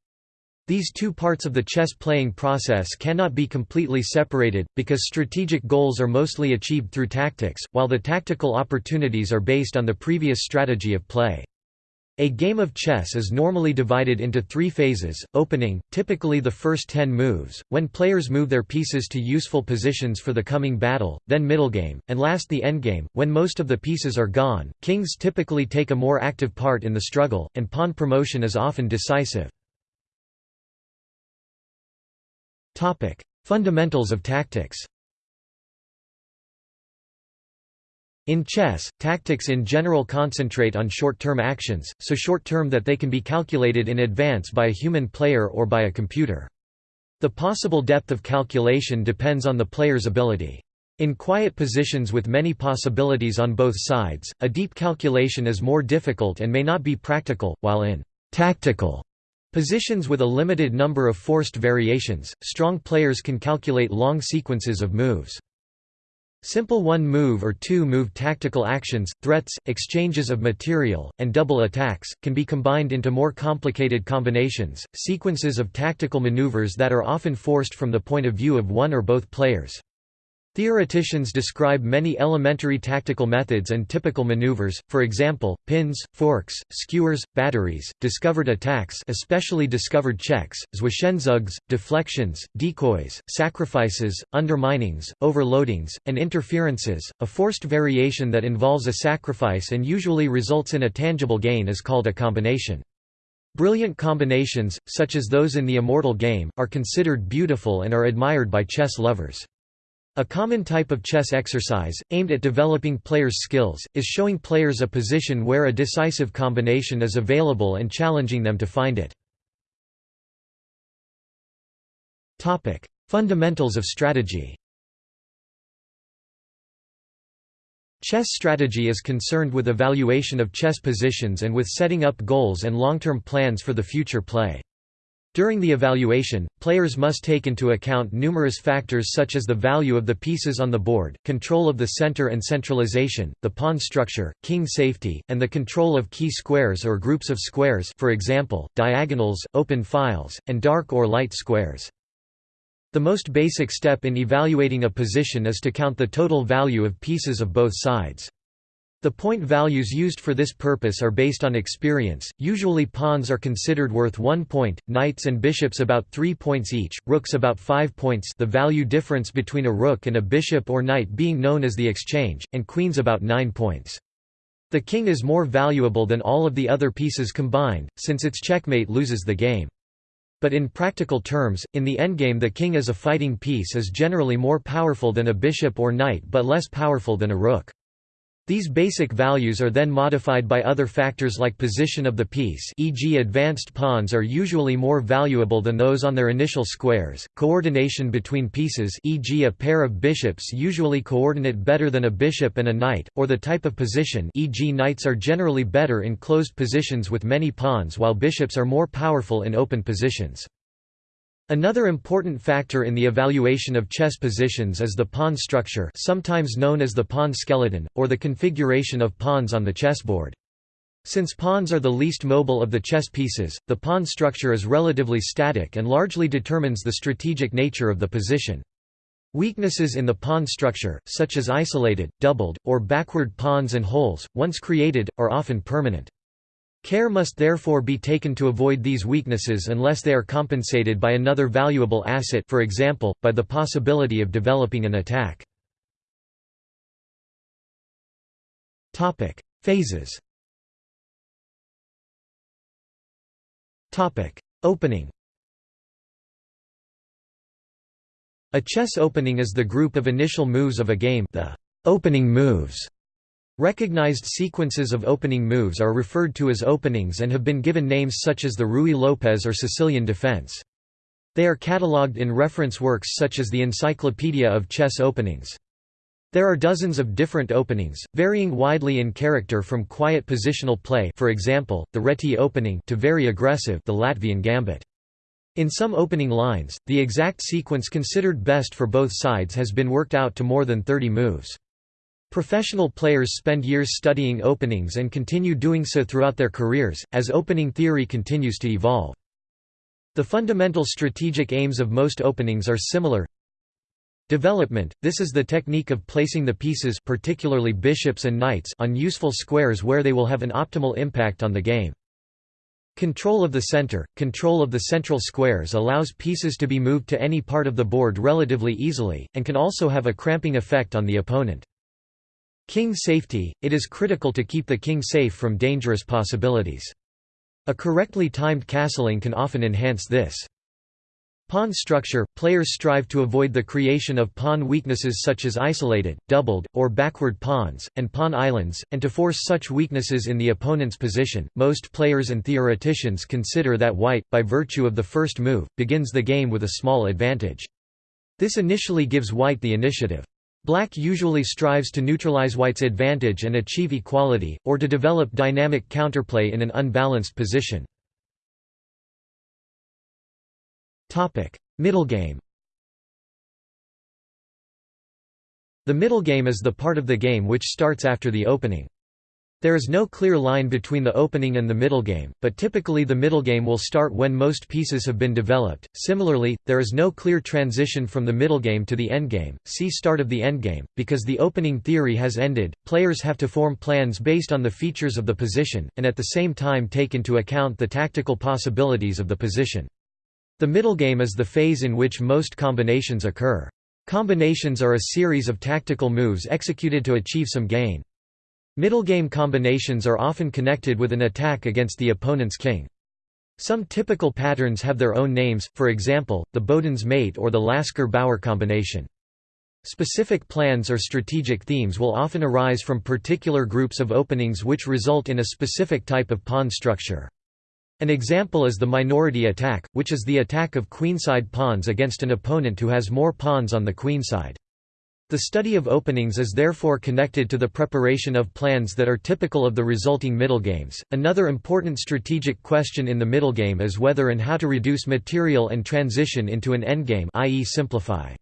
These two parts of the chess playing process cannot be completely separated, because strategic goals are mostly achieved through tactics, while the tactical opportunities are based on the previous strategy of play. A game of chess is normally divided into three phases, opening, typically the first ten moves, when players move their pieces to useful positions for the coming battle, then middle game, and last the endgame, when most of the pieces are gone. Kings typically take a more active part in the struggle, and pawn promotion is often decisive. Topic: Fundamentals of tactics. In chess, tactics in general concentrate on short-term actions, so short-term that they can be calculated in advance by a human player or by a computer. The possible depth of calculation depends on the player's ability. In quiet positions with many possibilities on both sides, a deep calculation is more difficult and may not be practical, while in tactical Positions with a limited number of forced variations, strong players can calculate long sequences of moves. Simple one-move or two-move tactical actions, threats, exchanges of material, and double attacks, can be combined into more complicated combinations, sequences of tactical maneuvers that are often forced from the point of view of one or both players. Theoreticians describe many elementary tactical methods and typical maneuvers, for example, pins, forks, skewers, batteries, discovered attacks especially discovered checks, zwischenzugs, deflections, decoys, sacrifices, underminings, overloadings, and interferences. A forced variation that involves a sacrifice and usually results in a tangible gain is called a combination. Brilliant combinations, such as those in the Immortal Game, are considered beautiful and are admired by chess lovers. A common type of chess exercise, aimed at developing players' skills, is showing players a position where a decisive combination is available and challenging them to find it. Fundamentals of strategy Chess strategy is concerned with evaluation of chess positions and with setting up goals and long-term plans for the future play. During the evaluation, players must take into account numerous factors such as the value of the pieces on the board, control of the center and centralization, the pawn structure, king safety, and the control of key squares or groups of squares for example, diagonals, open files, and dark or light squares. The most basic step in evaluating a position is to count the total value of pieces of both sides. The point values used for this purpose are based on experience, usually pawns are considered worth 1 point, knights and bishops about 3 points each, rooks about 5 points the value difference between a rook and a bishop or knight being known as the exchange, and queens about 9 points. The king is more valuable than all of the other pieces combined, since its checkmate loses the game. But in practical terms, in the endgame the king as a fighting piece is generally more powerful than a bishop or knight but less powerful than a rook. These basic values are then modified by other factors like position of the piece e.g. advanced pawns are usually more valuable than those on their initial squares, coordination between pieces e.g. a pair of bishops usually coordinate better than a bishop and a knight, or the type of position e.g. knights are generally better in closed positions with many pawns while bishops are more powerful in open positions. Another important factor in the evaluation of chess positions is the pawn structure sometimes known as the pawn skeleton, or the configuration of pawns on the chessboard. Since pawns are the least mobile of the chess pieces, the pawn structure is relatively static and largely determines the strategic nature of the position. Weaknesses in the pawn structure, such as isolated, doubled, or backward pawns and holes, once created, are often permanent. Care must therefore be taken to avoid these weaknesses unless they are compensated by another valuable asset for example, by the possibility of developing an attack. Phases Opening A chess opening is the group of initial moves of a game the opening moves. Recognized sequences of opening moves are referred to as openings and have been given names such as the Ruy Lopez or Sicilian defense. They are catalogued in reference works such as the Encyclopedia of Chess Openings. There are dozens of different openings, varying widely in character from quiet positional play for example, the Reti opening to very aggressive the Latvian gambit. In some opening lines, the exact sequence considered best for both sides has been worked out to more than 30 moves. Professional players spend years studying openings and continue doing so throughout their careers, as opening theory continues to evolve. The fundamental strategic aims of most openings are similar Development – This is the technique of placing the pieces particularly bishops and knights on useful squares where they will have an optimal impact on the game. Control of the center – Control of the central squares allows pieces to be moved to any part of the board relatively easily, and can also have a cramping effect on the opponent. King safety – It is critical to keep the king safe from dangerous possibilities. A correctly timed castling can often enhance this. Pawn structure – Players strive to avoid the creation of pawn weaknesses such as isolated, doubled, or backward pawns, and pawn islands, and to force such weaknesses in the opponent's position. Most players and theoreticians consider that white, by virtue of the first move, begins the game with a small advantage. This initially gives white the initiative. Black usually strives to neutralize white's advantage and achieve equality, or to develop dynamic counterplay in an unbalanced position. Middle game The middle game is the part of the game which starts after the opening. There is no clear line between the opening and the middle game, but typically the middle game will start when most pieces have been developed. Similarly, there is no clear transition from the middle game to the endgame. See start of the endgame. Because the opening theory has ended, players have to form plans based on the features of the position, and at the same time take into account the tactical possibilities of the position. The middle game is the phase in which most combinations occur. Combinations are a series of tactical moves executed to achieve some gain. Middle game combinations are often connected with an attack against the opponent's king. Some typical patterns have their own names, for example, the Boden's mate or the Lasker-Bauer combination. Specific plans or strategic themes will often arise from particular groups of openings which result in a specific type of pawn structure. An example is the minority attack, which is the attack of queenside pawns against an opponent who has more pawns on the queenside. The study of openings is therefore connected to the preparation of plans that are typical of the resulting middle games. Another important strategic question in the middle game is whether and how to reduce material and transition into an endgame, i.e., simplify.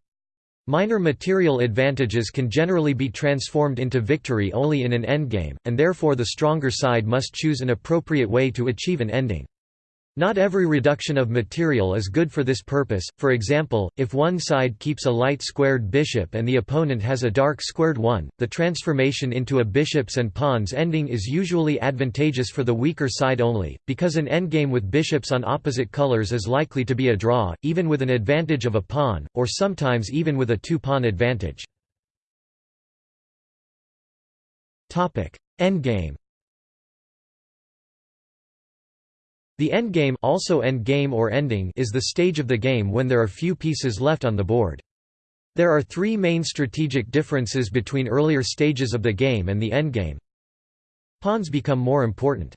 Minor material advantages can generally be transformed into victory only in an endgame, and therefore the stronger side must choose an appropriate way to achieve an ending. Not every reduction of material is good for this purpose, for example, if one side keeps a light squared bishop and the opponent has a dark squared one, the transformation into a bishops and pawns ending is usually advantageous for the weaker side only, because an endgame with bishops on opposite colors is likely to be a draw, even with an advantage of a pawn, or sometimes even with a two-pawn advantage. Endgame The endgame also endgame or ending is the stage of the game when there are few pieces left on the board. There are three main strategic differences between earlier stages of the game and the endgame. Pawns become more important.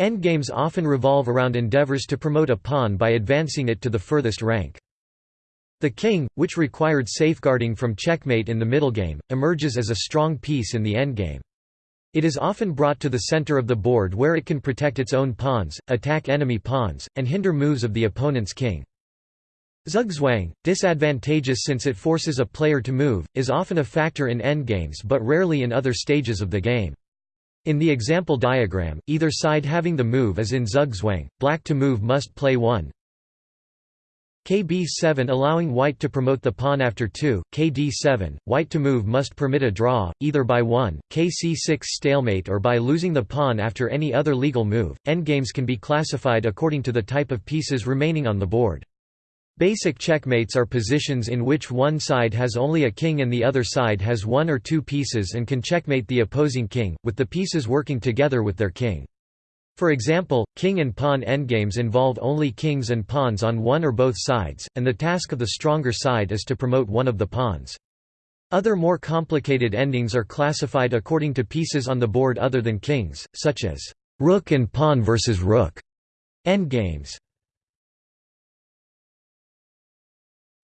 Endgames often revolve around endeavors to promote a pawn by advancing it to the furthest rank. The king, which required safeguarding from checkmate in the middle game, emerges as a strong piece in the endgame. It is often brought to the center of the board where it can protect its own pawns, attack enemy pawns, and hinder moves of the opponent's king. Zugzwang, disadvantageous since it forces a player to move, is often a factor in endgames but rarely in other stages of the game. In the example diagram, either side having the move is in Zugzwang, black to move must play 1 KB7 allowing white to promote the pawn after 2, KD7, white to move must permit a draw, either by 1, KC6 stalemate or by losing the pawn after any other legal move. Endgames can be classified according to the type of pieces remaining on the board. Basic checkmates are positions in which one side has only a king and the other side has one or two pieces and can checkmate the opposing king, with the pieces working together with their king. For example, king and pawn endgames involve only kings and pawns on one or both sides, and the task of the stronger side is to promote one of the pawns. Other more complicated endings are classified according to pieces on the board other than kings, such as rook and pawn versus rook endgames.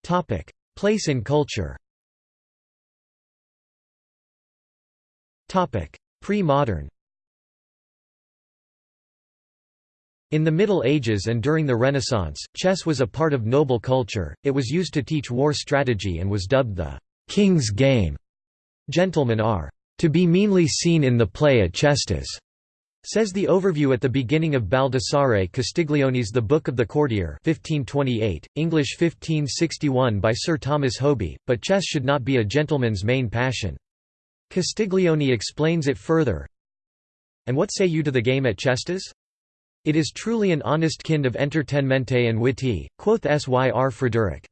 Topic: Place in culture Topic: Pre-modern In the Middle Ages and during the Renaissance, chess was a part of noble culture, it was used to teach war strategy and was dubbed the «king's game». Gentlemen are «to be meanly seen in the play at chestas» Says the overview at the beginning of Baldassare Castiglione's The Book of the Courtier 1528, English 1561 by Sir Thomas Hoby, but chess should not be a gentleman's main passion. Castiglione explains it further, And what say you to the game at chestas? It is truly an honest kind of entertainmente and witty, quoth Syr Frederick.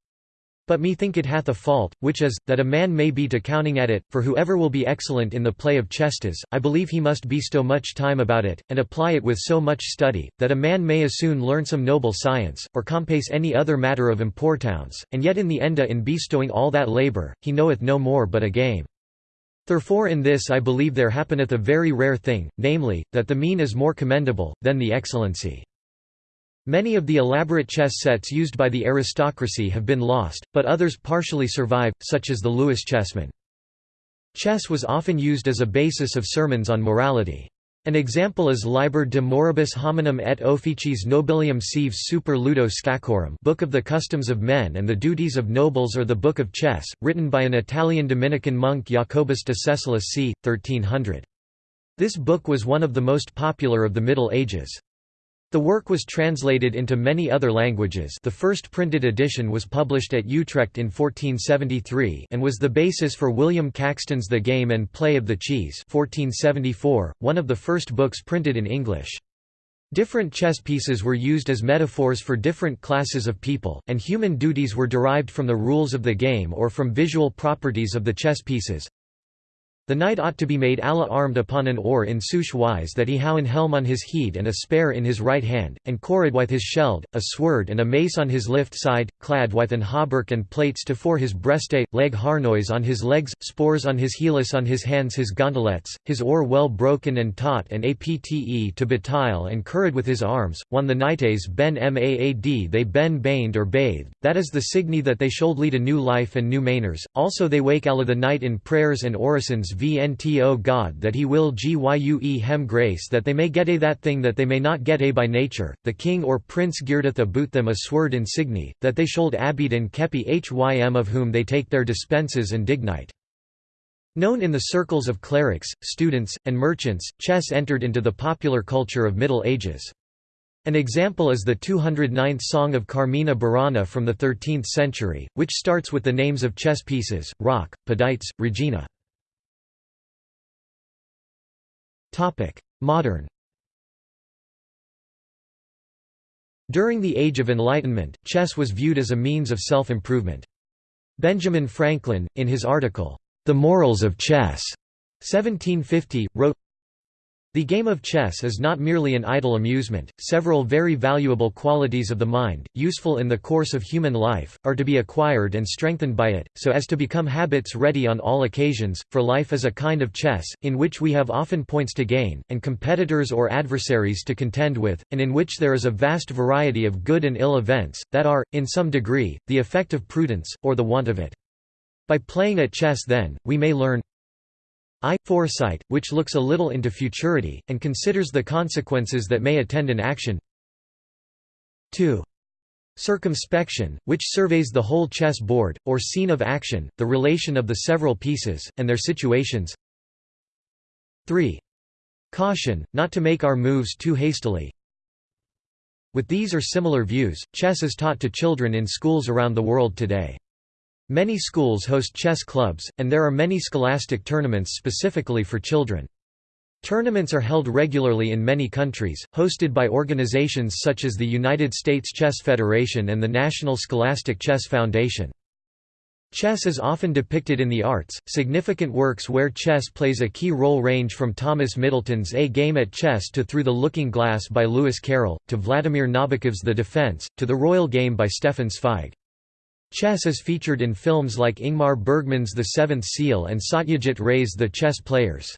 But me think it hath a fault, which is, that a man may be to counting at it, for whoever will be excellent in the play of chestas, I believe he must bestow much time about it, and apply it with so much study, that a man may as soon learn some noble science, or compass any other matter of importance, and yet in the enda in bestowing all that labour, he knoweth no more but a game. Therefore in this I believe there happeneth a very rare thing, namely, that the mean is more commendable, than the excellency. Many of the elaborate chess sets used by the aristocracy have been lost, but others partially survive, such as the Lewis chessmen. Chess was often used as a basis of sermons on morality. An example is Liber de Moribus Hominum et Officiis Nobilium Sive Super Ludo Scachorum Book of the Customs of Men and the Duties of Nobles or the Book of Chess, written by an Italian Dominican monk Jacobus de Cessolis c. 1300. This book was one of the most popular of the Middle Ages. The work was translated into many other languages the first printed edition was published at Utrecht in 1473 and was the basis for William Caxton's The Game and Play of the Cheese 1474, one of the first books printed in English. Different chess pieces were used as metaphors for different classes of people, and human duties were derived from the rules of the game or from visual properties of the chess pieces. The knight ought to be made alla armed upon an oar in such wise that he how an helm on his head and a spear in his right hand, and cored with his sheld, a sword and a mace on his left side, clad with an hauberk and plates to fore his breastay, leg harnois on his legs, spores on his heelis on his hands his gondolettes, his oar well broken and taut and apte to betile and curried with his arms, one the knightes ben maad they ben baned or bathed, that is the signy that they should lead a new life and new manners, also they wake alla the night in prayers and orisons vnto God that he will gyue hem grace that they may get a that thing that they may not get a by nature, the king or prince girdeth about them a sword insigni, that they should abide and kepi hym of whom they take their dispenses and dignite. Known in the circles of clerics, students, and merchants, chess entered into the popular culture of Middle Ages. An example is the 209th Song of Carmina Burana from the 13th century, which starts with the names of chess pieces, Rock, Pedites, Regina. Modern During the Age of Enlightenment, chess was viewed as a means of self-improvement. Benjamin Franklin, in his article, The Morals of Chess, 1750, wrote, the game of chess is not merely an idle amusement, several very valuable qualities of the mind, useful in the course of human life, are to be acquired and strengthened by it, so as to become habits ready on all occasions, for life is a kind of chess, in which we have often points to gain, and competitors or adversaries to contend with, and in which there is a vast variety of good and ill events, that are, in some degree, the effect of prudence, or the want of it. By playing at chess then, we may learn I. Foresight, which looks a little into futurity, and considers the consequences that may attend an action 2. Circumspection, which surveys the whole chess board, or scene of action, the relation of the several pieces, and their situations 3. Caution, not to make our moves too hastily. With these or similar views, chess is taught to children in schools around the world today. Many schools host chess clubs, and there are many scholastic tournaments specifically for children. Tournaments are held regularly in many countries, hosted by organizations such as the United States Chess Federation and the National Scholastic Chess Foundation. Chess is often depicted in the arts. Significant works where chess plays a key role range from Thomas Middleton's A Game at Chess to Through the Looking Glass by Lewis Carroll, to Vladimir Nabokov's The Defense, to The Royal Game by Stefan Zweig. Chess is featured in films like Ingmar Bergman's The Seventh Seal and Satyajit Ray's The Chess Players.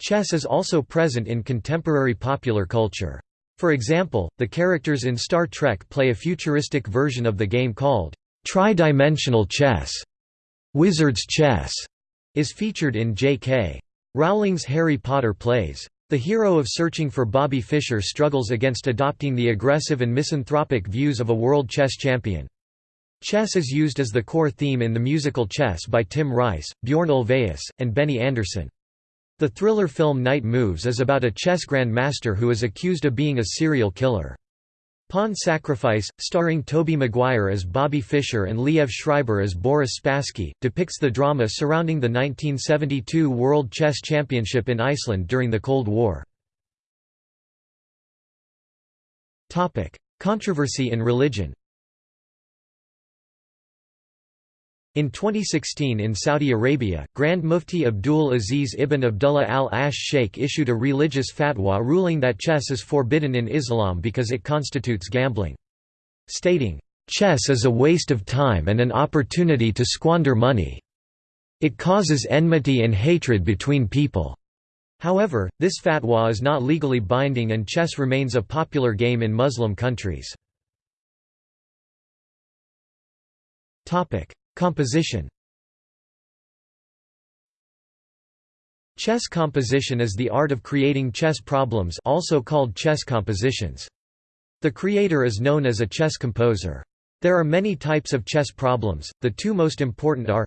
Chess is also present in contemporary popular culture. For example, the characters in Star Trek play a futuristic version of the game called Tri-dimensional chess. Wizard's chess is featured in J.K. Rowling's Harry Potter plays. The hero of Searching for Bobby Fischer struggles against adopting the aggressive and misanthropic views of a world chess champion. Chess is used as the core theme in the musical Chess by Tim Rice, Bjorn Ulvaeus, and Benny Andersson. The thriller film Night Moves is about a chess grandmaster who is accused of being a serial killer. Pawn Sacrifice, starring Tobey Maguire as Bobby Fischer and Liev Schreiber as Boris Spassky, depicts the drama surrounding the 1972 World Chess Championship in Iceland during the Cold War. Controversy in religion In 2016 in Saudi Arabia, Grand Mufti Abdul Aziz ibn Abdullah al-Ash Sheikh issued a religious fatwa ruling that chess is forbidden in Islam because it constitutes gambling. Stating, "...chess is a waste of time and an opportunity to squander money. It causes enmity and hatred between people." However, this fatwa is not legally binding and chess remains a popular game in Muslim countries. Composition Chess composition is the art of creating chess problems also called chess compositions. The creator is known as a chess composer. There are many types of chess problems, the two most important are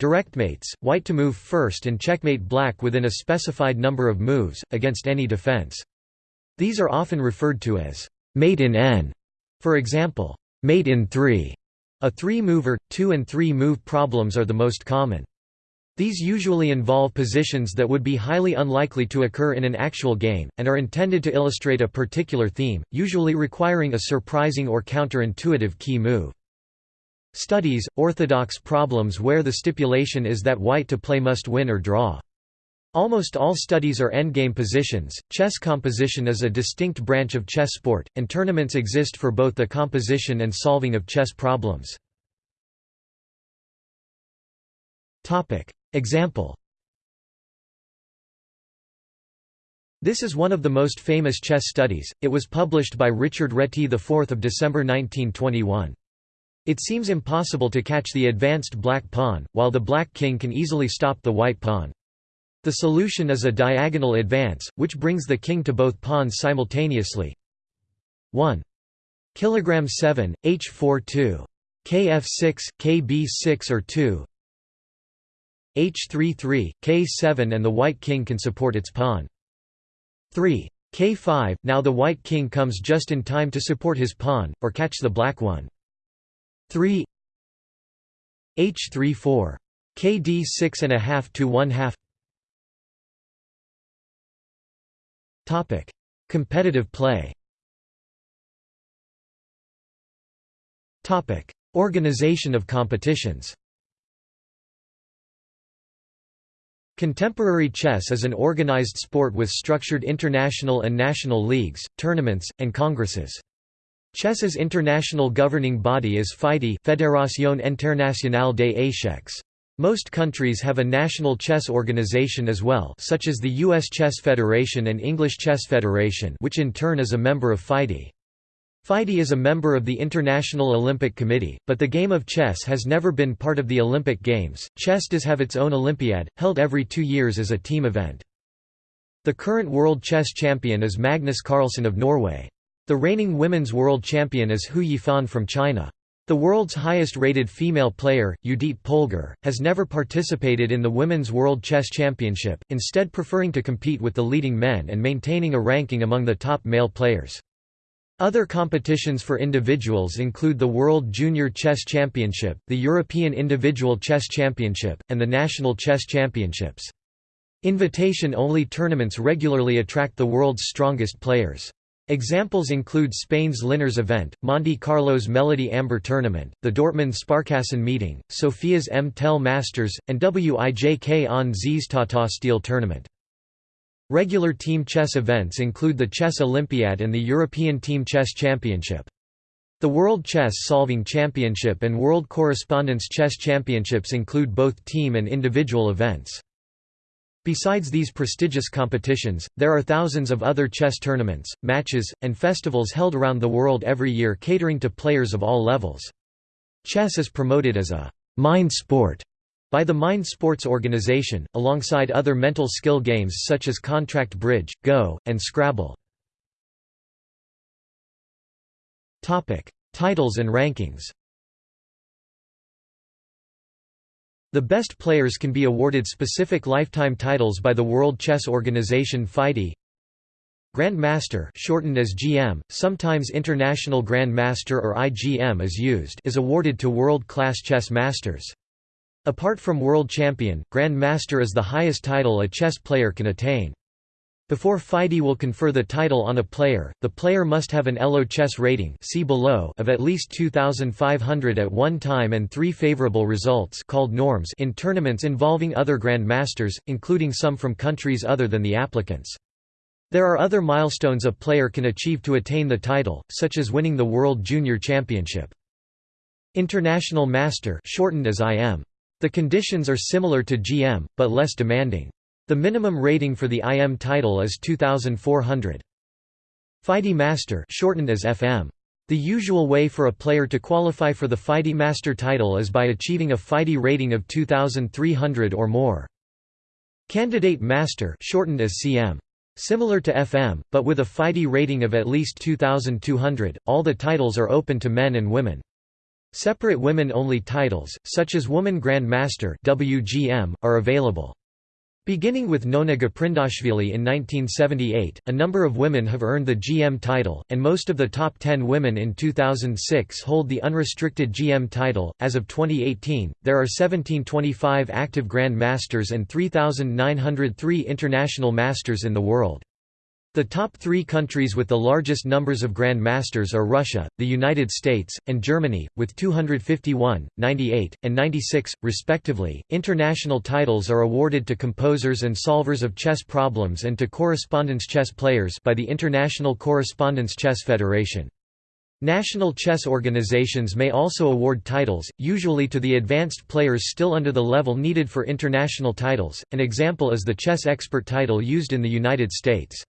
Directmates, white to move first and checkmate black within a specified number of moves, against any defense. These are often referred to as mate in n, for example, mate in 3, a three-mover, two- and three-move problems are the most common. These usually involve positions that would be highly unlikely to occur in an actual game, and are intended to illustrate a particular theme, usually requiring a surprising or counterintuitive key move. Studies, orthodox problems where the stipulation is that white to play must win or draw. Almost all studies are endgame positions. Chess composition is a distinct branch of chess sport, and tournaments exist for both the composition and solving of chess problems. Topic: Example. This is one of the most famous chess studies. It was published by Richard Reti the 4th of December 1921. It seems impossible to catch the advanced black pawn, while the black king can easily stop the white pawn. The solution is a diagonal advance, which brings the king to both pawns simultaneously. 1 kilogram 7 h4 2 kf6 kb6 or 2 h3 3 k7 and the white king can support its pawn. 3 k5 now the white king comes just in time to support his pawn or catch the black one. 3 h3 4 kd6 and a half to 1 half Competitive play. Topic: Organization of competitions. Contemporary chess is an organized sport with structured international and national leagues, tournaments, and congresses. Chess's international governing body is FIDE Fédération Internationale des Échecs. Most countries have a national chess organization as well such as the U.S. Chess Federation and English Chess Federation which in turn is a member of FIDE. FIDE is a member of the International Olympic Committee, but the game of chess has never been part of the Olympic Games. Chess does have its own Olympiad, held every two years as a team event. The current world chess champion is Magnus Carlsen of Norway. The reigning women's world champion is Hou Yifan from China. The world's highest-rated female player, Judit Polgar, has never participated in the Women's World Chess Championship, instead preferring to compete with the leading men and maintaining a ranking among the top male players. Other competitions for individuals include the World Junior Chess Championship, the European Individual Chess Championship, and the National Chess Championships. Invitation-only tournaments regularly attract the world's strongest players. Examples include Spain's Linares event, Monte Carlo's Melody Amber Tournament, the Dortmund Sparkassen meeting, Sofia's M Tel Masters, and Wijk aan Zee's Tata Steel Tournament. Regular team chess events include the Chess Olympiad and the European Team Chess Championship. The World Chess Solving Championship and World Correspondence Chess Championships include both team and individual events. Besides these prestigious competitions, there are thousands of other chess tournaments, matches, and festivals held around the world every year catering to players of all levels. Chess is promoted as a «mind sport» by the Mind Sports Organization, alongside other mental skill games such as Contract Bridge, Go, and Scrabble. Titles and rankings The best players can be awarded specific lifetime titles by the World Chess Organization FIDE. Grand Master shortened as GM, sometimes International Grand Master or IGM is used is awarded to world-class chess masters. Apart from World Champion, Grand Master is the highest title a chess player can attain. Before FIDE will confer the title on a player, the player must have an ELO chess rating see below of at least 2,500 at one time and three favorable results called norms in tournaments involving other grandmasters, including some from countries other than the applicants. There are other milestones a player can achieve to attain the title, such as winning the World Junior Championship. International Master shortened as IM. The conditions are similar to GM, but less demanding. The minimum rating for the IM title is 2400. FIDE Master shortened as FM. The usual way for a player to qualify for the FIDE Master title is by achieving a FIDE rating of 2300 or more. Candidate Master shortened as CM. Similar to FM, but with a FIDE rating of at least 2200, all the titles are open to men and women. Separate women-only titles, such as Woman Grand Master WGM, are available. Beginning with Nona Gaprindashvili in 1978, a number of women have earned the GM title, and most of the top 10 women in 2006 hold the unrestricted GM title. As of 2018, there are 1725 active Grand Masters and 3,903 International Masters in the world. The top three countries with the largest numbers of Grand Masters are Russia, the United States, and Germany, with 251, 98, and 96, respectively. International titles are awarded to composers and solvers of chess problems and to correspondence chess players by the International Correspondence Chess Federation. National chess organizations may also award titles, usually to the advanced players still under the level needed for international titles. An example is the chess expert title used in the United States.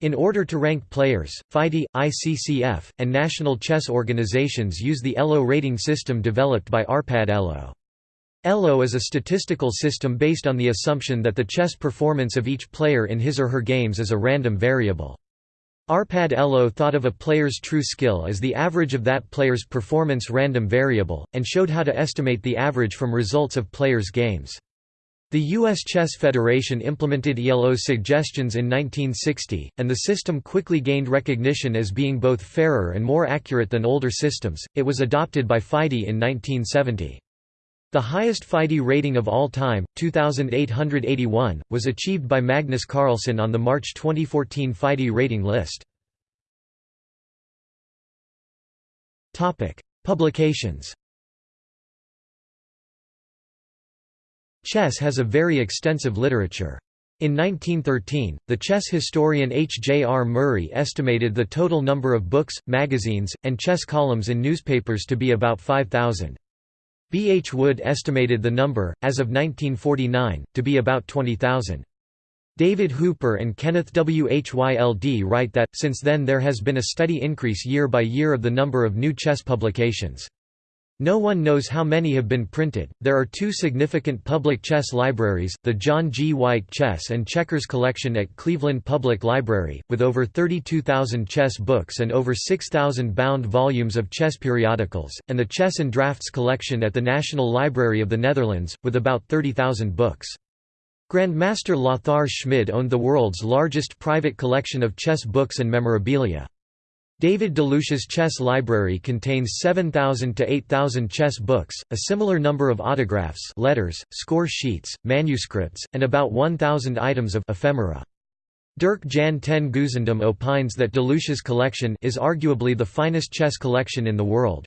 In order to rank players, FIDE, ICCF, and national chess organizations use the ELO rating system developed by Arpad ELO. ELO is a statistical system based on the assumption that the chess performance of each player in his or her games is a random variable. Arpad ELO thought of a player's true skill as the average of that player's performance random variable, and showed how to estimate the average from results of players' games. The U.S. Chess Federation implemented ELO's suggestions in 1960, and the system quickly gained recognition as being both fairer and more accurate than older systems. It was adopted by FIDE in 1970. The highest FIDE rating of all time, 2881, was achieved by Magnus Carlsen on the March 2014 FIDE rating list. Publications Chess has a very extensive literature. In 1913, the chess historian H. J. R. Murray estimated the total number of books, magazines, and chess columns in newspapers to be about 5,000. B. H. Wood estimated the number, as of 1949, to be about 20,000. David Hooper and Kenneth W. H. Y. L. D. write that, since then there has been a steady increase year by year of the number of new chess publications. No one knows how many have been printed. There are two significant public chess libraries the John G. White Chess and Checkers Collection at Cleveland Public Library, with over 32,000 chess books and over 6,000 bound volumes of chess periodicals, and the Chess and Draughts Collection at the National Library of the Netherlands, with about 30,000 books. Grandmaster Lothar Schmid owned the world's largest private collection of chess books and memorabilia. David DeLucia's chess library contains 7,000 to 8,000 chess books, a similar number of autographs letters, score sheets, manuscripts, and about 1,000 items of ephemera. Dirk Jan ten Geuzendam opines that DeLucia's collection is arguably the finest chess collection in the world.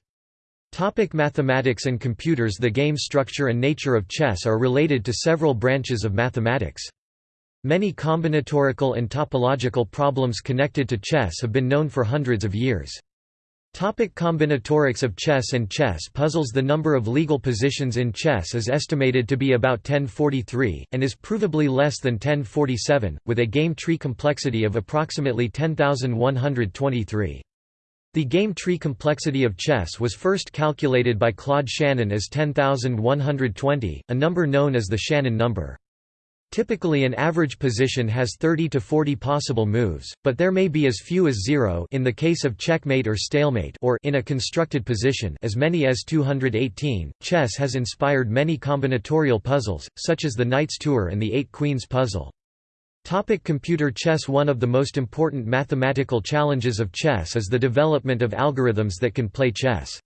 Topic mathematics and computers The game structure and nature of chess are related to several branches of mathematics. Many combinatorical and topological problems connected to chess have been known for hundreds of years. Topic combinatorics of chess and chess puzzles The number of legal positions in chess is estimated to be about 1043, and is provably less than 1047, with a game tree complexity of approximately 10,123. The game tree complexity of chess was first calculated by Claude Shannon as 10,120, a number known as the Shannon number. Typically an average position has 30 to 40 possible moves, but there may be as few as zero in the case of checkmate or stalemate or in a constructed position as many as 218. Chess has inspired many combinatorial puzzles, such as the Knight's Tour and the Eight Queens puzzle. Topic computer chess One of the most important mathematical challenges of chess is the development of algorithms that can play chess.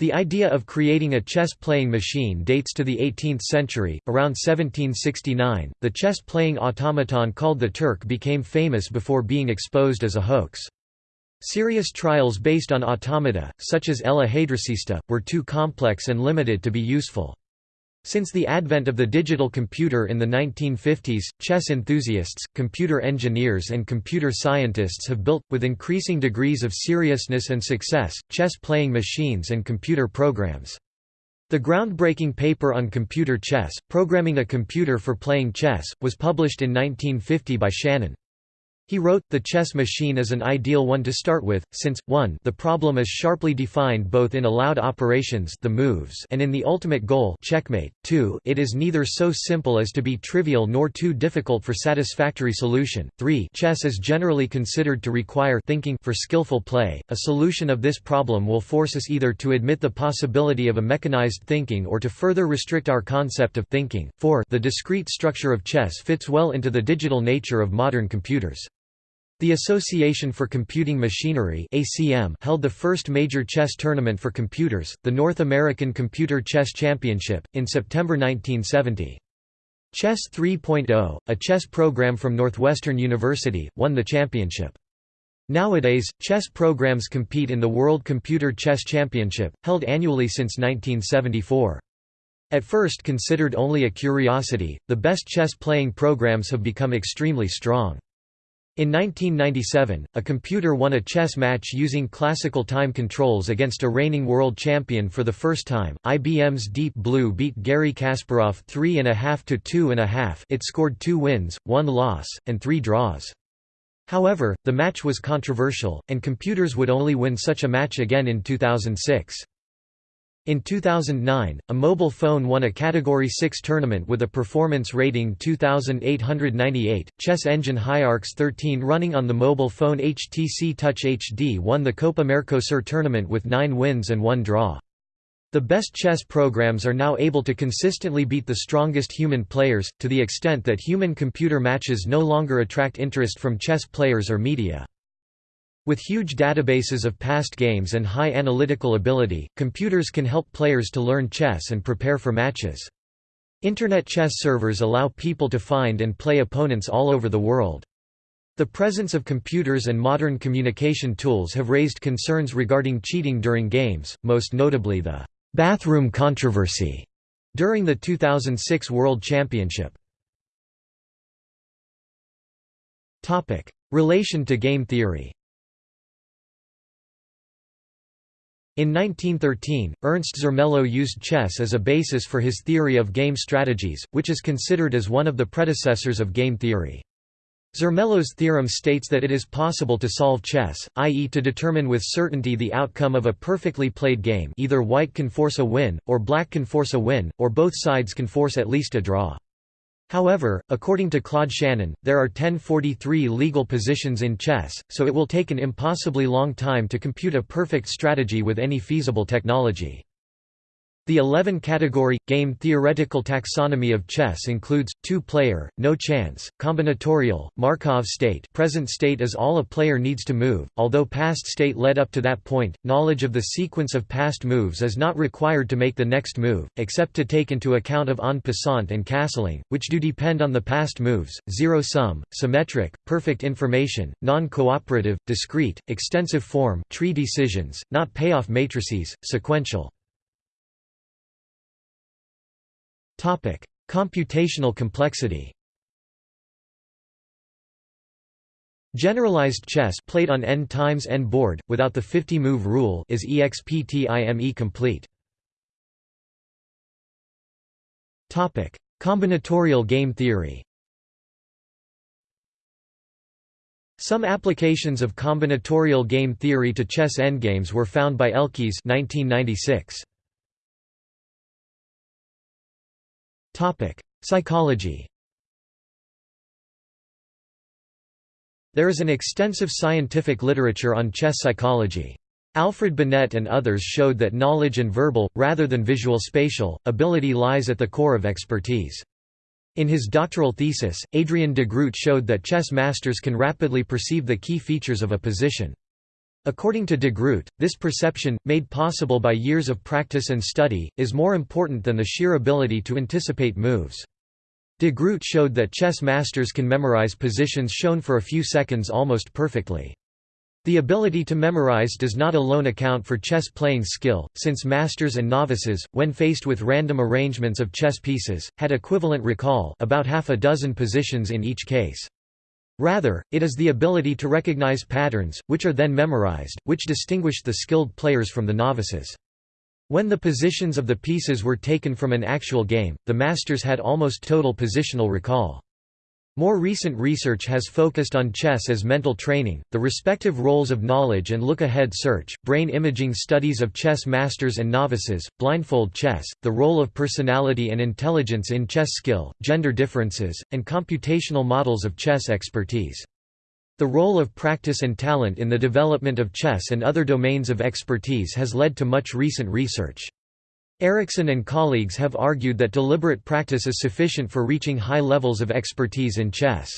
The idea of creating a chess-playing machine dates to the 18th century. Around 1769, the chess-playing automaton called the Turk became famous before being exposed as a hoax. Serious trials based on automata, such as El Ajedrecista, were too complex and limited to be useful. Since the advent of the digital computer in the 1950s, chess enthusiasts, computer engineers and computer scientists have built, with increasing degrees of seriousness and success, chess-playing machines and computer programs. The groundbreaking paper on computer chess, Programming a Computer for Playing Chess, was published in 1950 by Shannon. He wrote, the chess machine is an ideal one to start with, since, 1 the problem is sharply defined both in allowed operations the moves and in the ultimate goal checkmate, 2 it is neither so simple as to be trivial nor too difficult for satisfactory solution, 3 chess is generally considered to require thinking for skillful play, a solution of this problem will force us either to admit the possibility of a mechanized thinking or to further restrict our concept of thinking, 4 the discrete structure of chess fits well into the digital nature of modern computers. The Association for Computing Machinery (ACM) held the first major chess tournament for computers, the North American Computer Chess Championship, in September 1970. Chess 3.0, a chess program from Northwestern University, won the championship. Nowadays, chess programs compete in the World Computer Chess Championship, held annually since 1974. At first considered only a curiosity, the best chess playing programs have become extremely strong. In 1997, a computer won a chess match using classical time controls against a reigning world champion for the first time. IBM's Deep Blue beat Garry Kasparov 3.5 to 2.5. It scored two wins, one loss, and three draws. However, the match was controversial, and computers would only win such a match again in 2006. In 2009, a mobile phone won a Category 6 tournament with a performance rating 2898. Chess engine HiArcs 13 running on the mobile phone HTC Touch HD won the Copa Mercosur tournament with 9 wins and 1 draw. The best chess programs are now able to consistently beat the strongest human players, to the extent that human-computer matches no longer attract interest from chess players or media. With huge databases of past games and high analytical ability, computers can help players to learn chess and prepare for matches. Internet chess servers allow people to find and play opponents all over the world. The presence of computers and modern communication tools have raised concerns regarding cheating during games, most notably the «bathroom controversy» during the 2006 World Championship. Relation to game theory In 1913, Ernst Zermelo used chess as a basis for his theory of game strategies, which is considered as one of the predecessors of game theory. Zermelo's theorem states that it is possible to solve chess, i.e. to determine with certainty the outcome of a perfectly played game either white can force a win, or black can force a win, or both sides can force at least a draw. However, according to Claude Shannon, there are 1043 legal positions in chess, so it will take an impossibly long time to compute a perfect strategy with any feasible technology. The 11-category, game theoretical taxonomy of chess includes, two-player, no chance, combinatorial, Markov state present state is all a player needs to move, although past state led up to that point, knowledge of the sequence of past moves is not required to make the next move, except to take into account of en passant and castling, which do depend on the past moves, zero-sum, symmetric, perfect information, non-cooperative, discrete, extensive form tree decisions, not payoff matrices, sequential. Computational complexity. Generalized chess played on n times n board without the 50-move rule is exptime complete. Combinatorial game theory. Some applications of combinatorial game theory to chess endgames were found by Elkies 1996. Topic: Psychology. There is an extensive scientific literature on chess psychology. Alfred Binet and others showed that knowledge and verbal, rather than visual spatial, ability lies at the core of expertise. In his doctoral thesis, Adrian de Groot showed that chess masters can rapidly perceive the key features of a position. According to de Groot, this perception, made possible by years of practice and study, is more important than the sheer ability to anticipate moves. De Groot showed that chess masters can memorize positions shown for a few seconds almost perfectly. The ability to memorize does not alone account for chess playing skill, since masters and novices, when faced with random arrangements of chess pieces, had equivalent recall about half a dozen positions in each case. Rather, it is the ability to recognize patterns, which are then memorized, which distinguished the skilled players from the novices. When the positions of the pieces were taken from an actual game, the masters had almost total positional recall. More recent research has focused on chess as mental training, the respective roles of knowledge and look-ahead search, brain imaging studies of chess masters and novices, blindfold chess, the role of personality and intelligence in chess skill, gender differences, and computational models of chess expertise. The role of practice and talent in the development of chess and other domains of expertise has led to much recent research. Ericsson and colleagues have argued that deliberate practice is sufficient for reaching high levels of expertise in chess.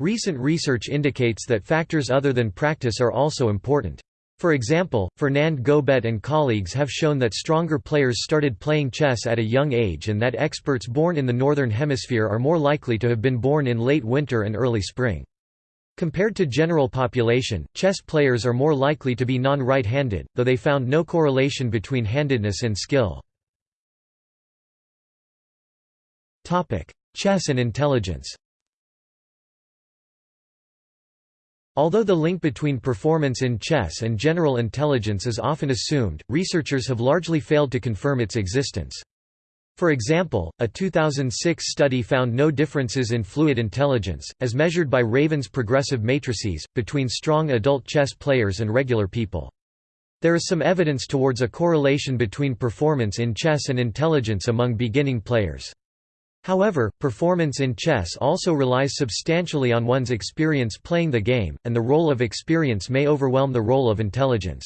Recent research indicates that factors other than practice are also important. For example, Fernand Gobet and colleagues have shown that stronger players started playing chess at a young age and that experts born in the Northern Hemisphere are more likely to have been born in late winter and early spring. Compared to general population, chess players are more likely to be non-right-handed, though they found no correlation between handedness and skill. Chess and intelligence Although the link between performance in chess and general intelligence is often assumed, researchers have largely failed to confirm its existence. For example, a 2006 study found no differences in fluid intelligence, as measured by Raven's progressive matrices, between strong adult chess players and regular people. There is some evidence towards a correlation between performance in chess and intelligence among beginning players. However, performance in chess also relies substantially on one's experience playing the game, and the role of experience may overwhelm the role of intelligence.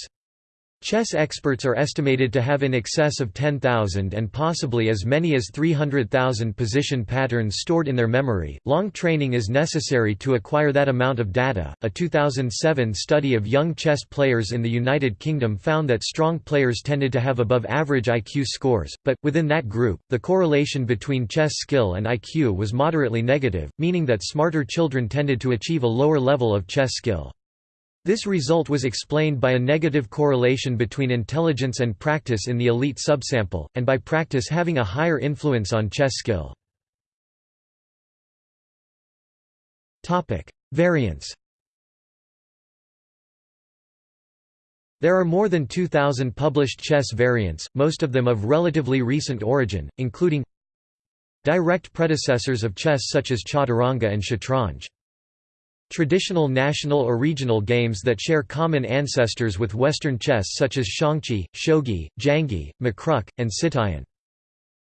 Chess experts are estimated to have in excess of 10,000 and possibly as many as 300,000 position patterns stored in their memory. Long training is necessary to acquire that amount of data. A 2007 study of young chess players in the United Kingdom found that strong players tended to have above average IQ scores, but, within that group, the correlation between chess skill and IQ was moderately negative, meaning that smarter children tended to achieve a lower level of chess skill. This result was explained by a negative correlation between intelligence and practice in the elite subsample, and by practice having a higher influence on chess skill. Variants There are more than 2,000 published chess variants, most of them of relatively recent origin, including direct predecessors of chess such as chaturanga and shatranj. Traditional national or regional games that share common ancestors with Western chess such as xiangqi, shogi, janggi, makruk, and sittuyin.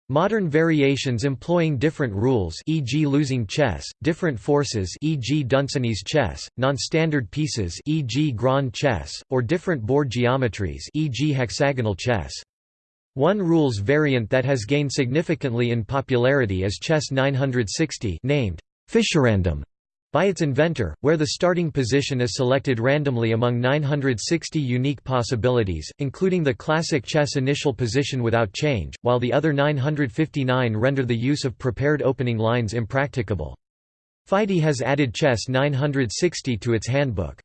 Modern variations employing different rules e.g. losing chess, different forces e.g. Dunsany's chess, non-standard pieces e.g. grand chess, or different board geometries e.g. hexagonal chess. One rules variant that has gained significantly in popularity is Chess 960 named Fischerandom by its inventor, where the starting position is selected randomly among 960 unique possibilities, including the classic chess initial position without change, while the other 959 render the use of prepared opening lines impracticable. FIDE has added Chess 960 to its handbook.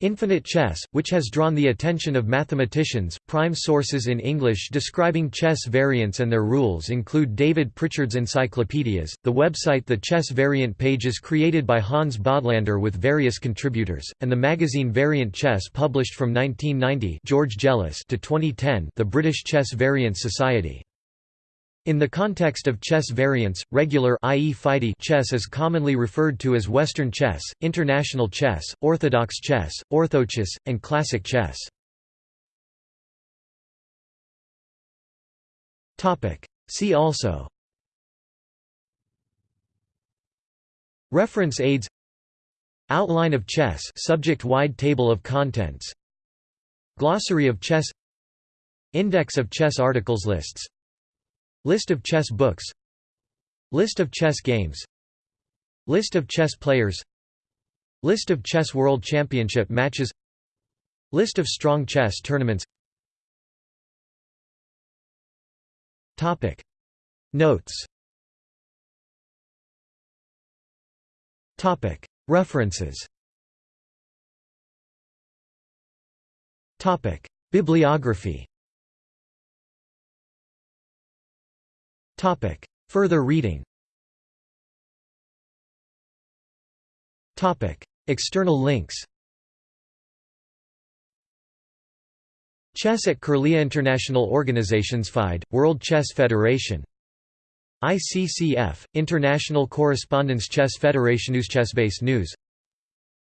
Infinite Chess, which has drawn the attention of mathematicians. Prime sources in English describing chess variants and their rules include David Pritchard's encyclopedias, the website The Chess Variant Pages created by Hans Bodlaender with various contributors, and the magazine Variant Chess published from 1990 George Jelliss to 2010 the British Chess Variant Society. In the context of chess variants, regular i.e. Chess is commonly referred to as Western chess, international chess, orthodox chess, orthochess, and classic chess. See also. Reference aids. Outline of chess subject-wide table of contents. Glossary of chess. Index of chess articles lists List of chess books. List of chess games. List of chess players. List of chess world championship matches. List of strong chess tournaments. Topic. Notes. Topic. References. Topic. Bibliography Topic. Further reading. Topic. External links. Chess at Curlie International Organizations FIDE, World Chess Federation. ICCF, International Correspondence Chess Federation News Chessbase News.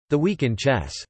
The Week in Chess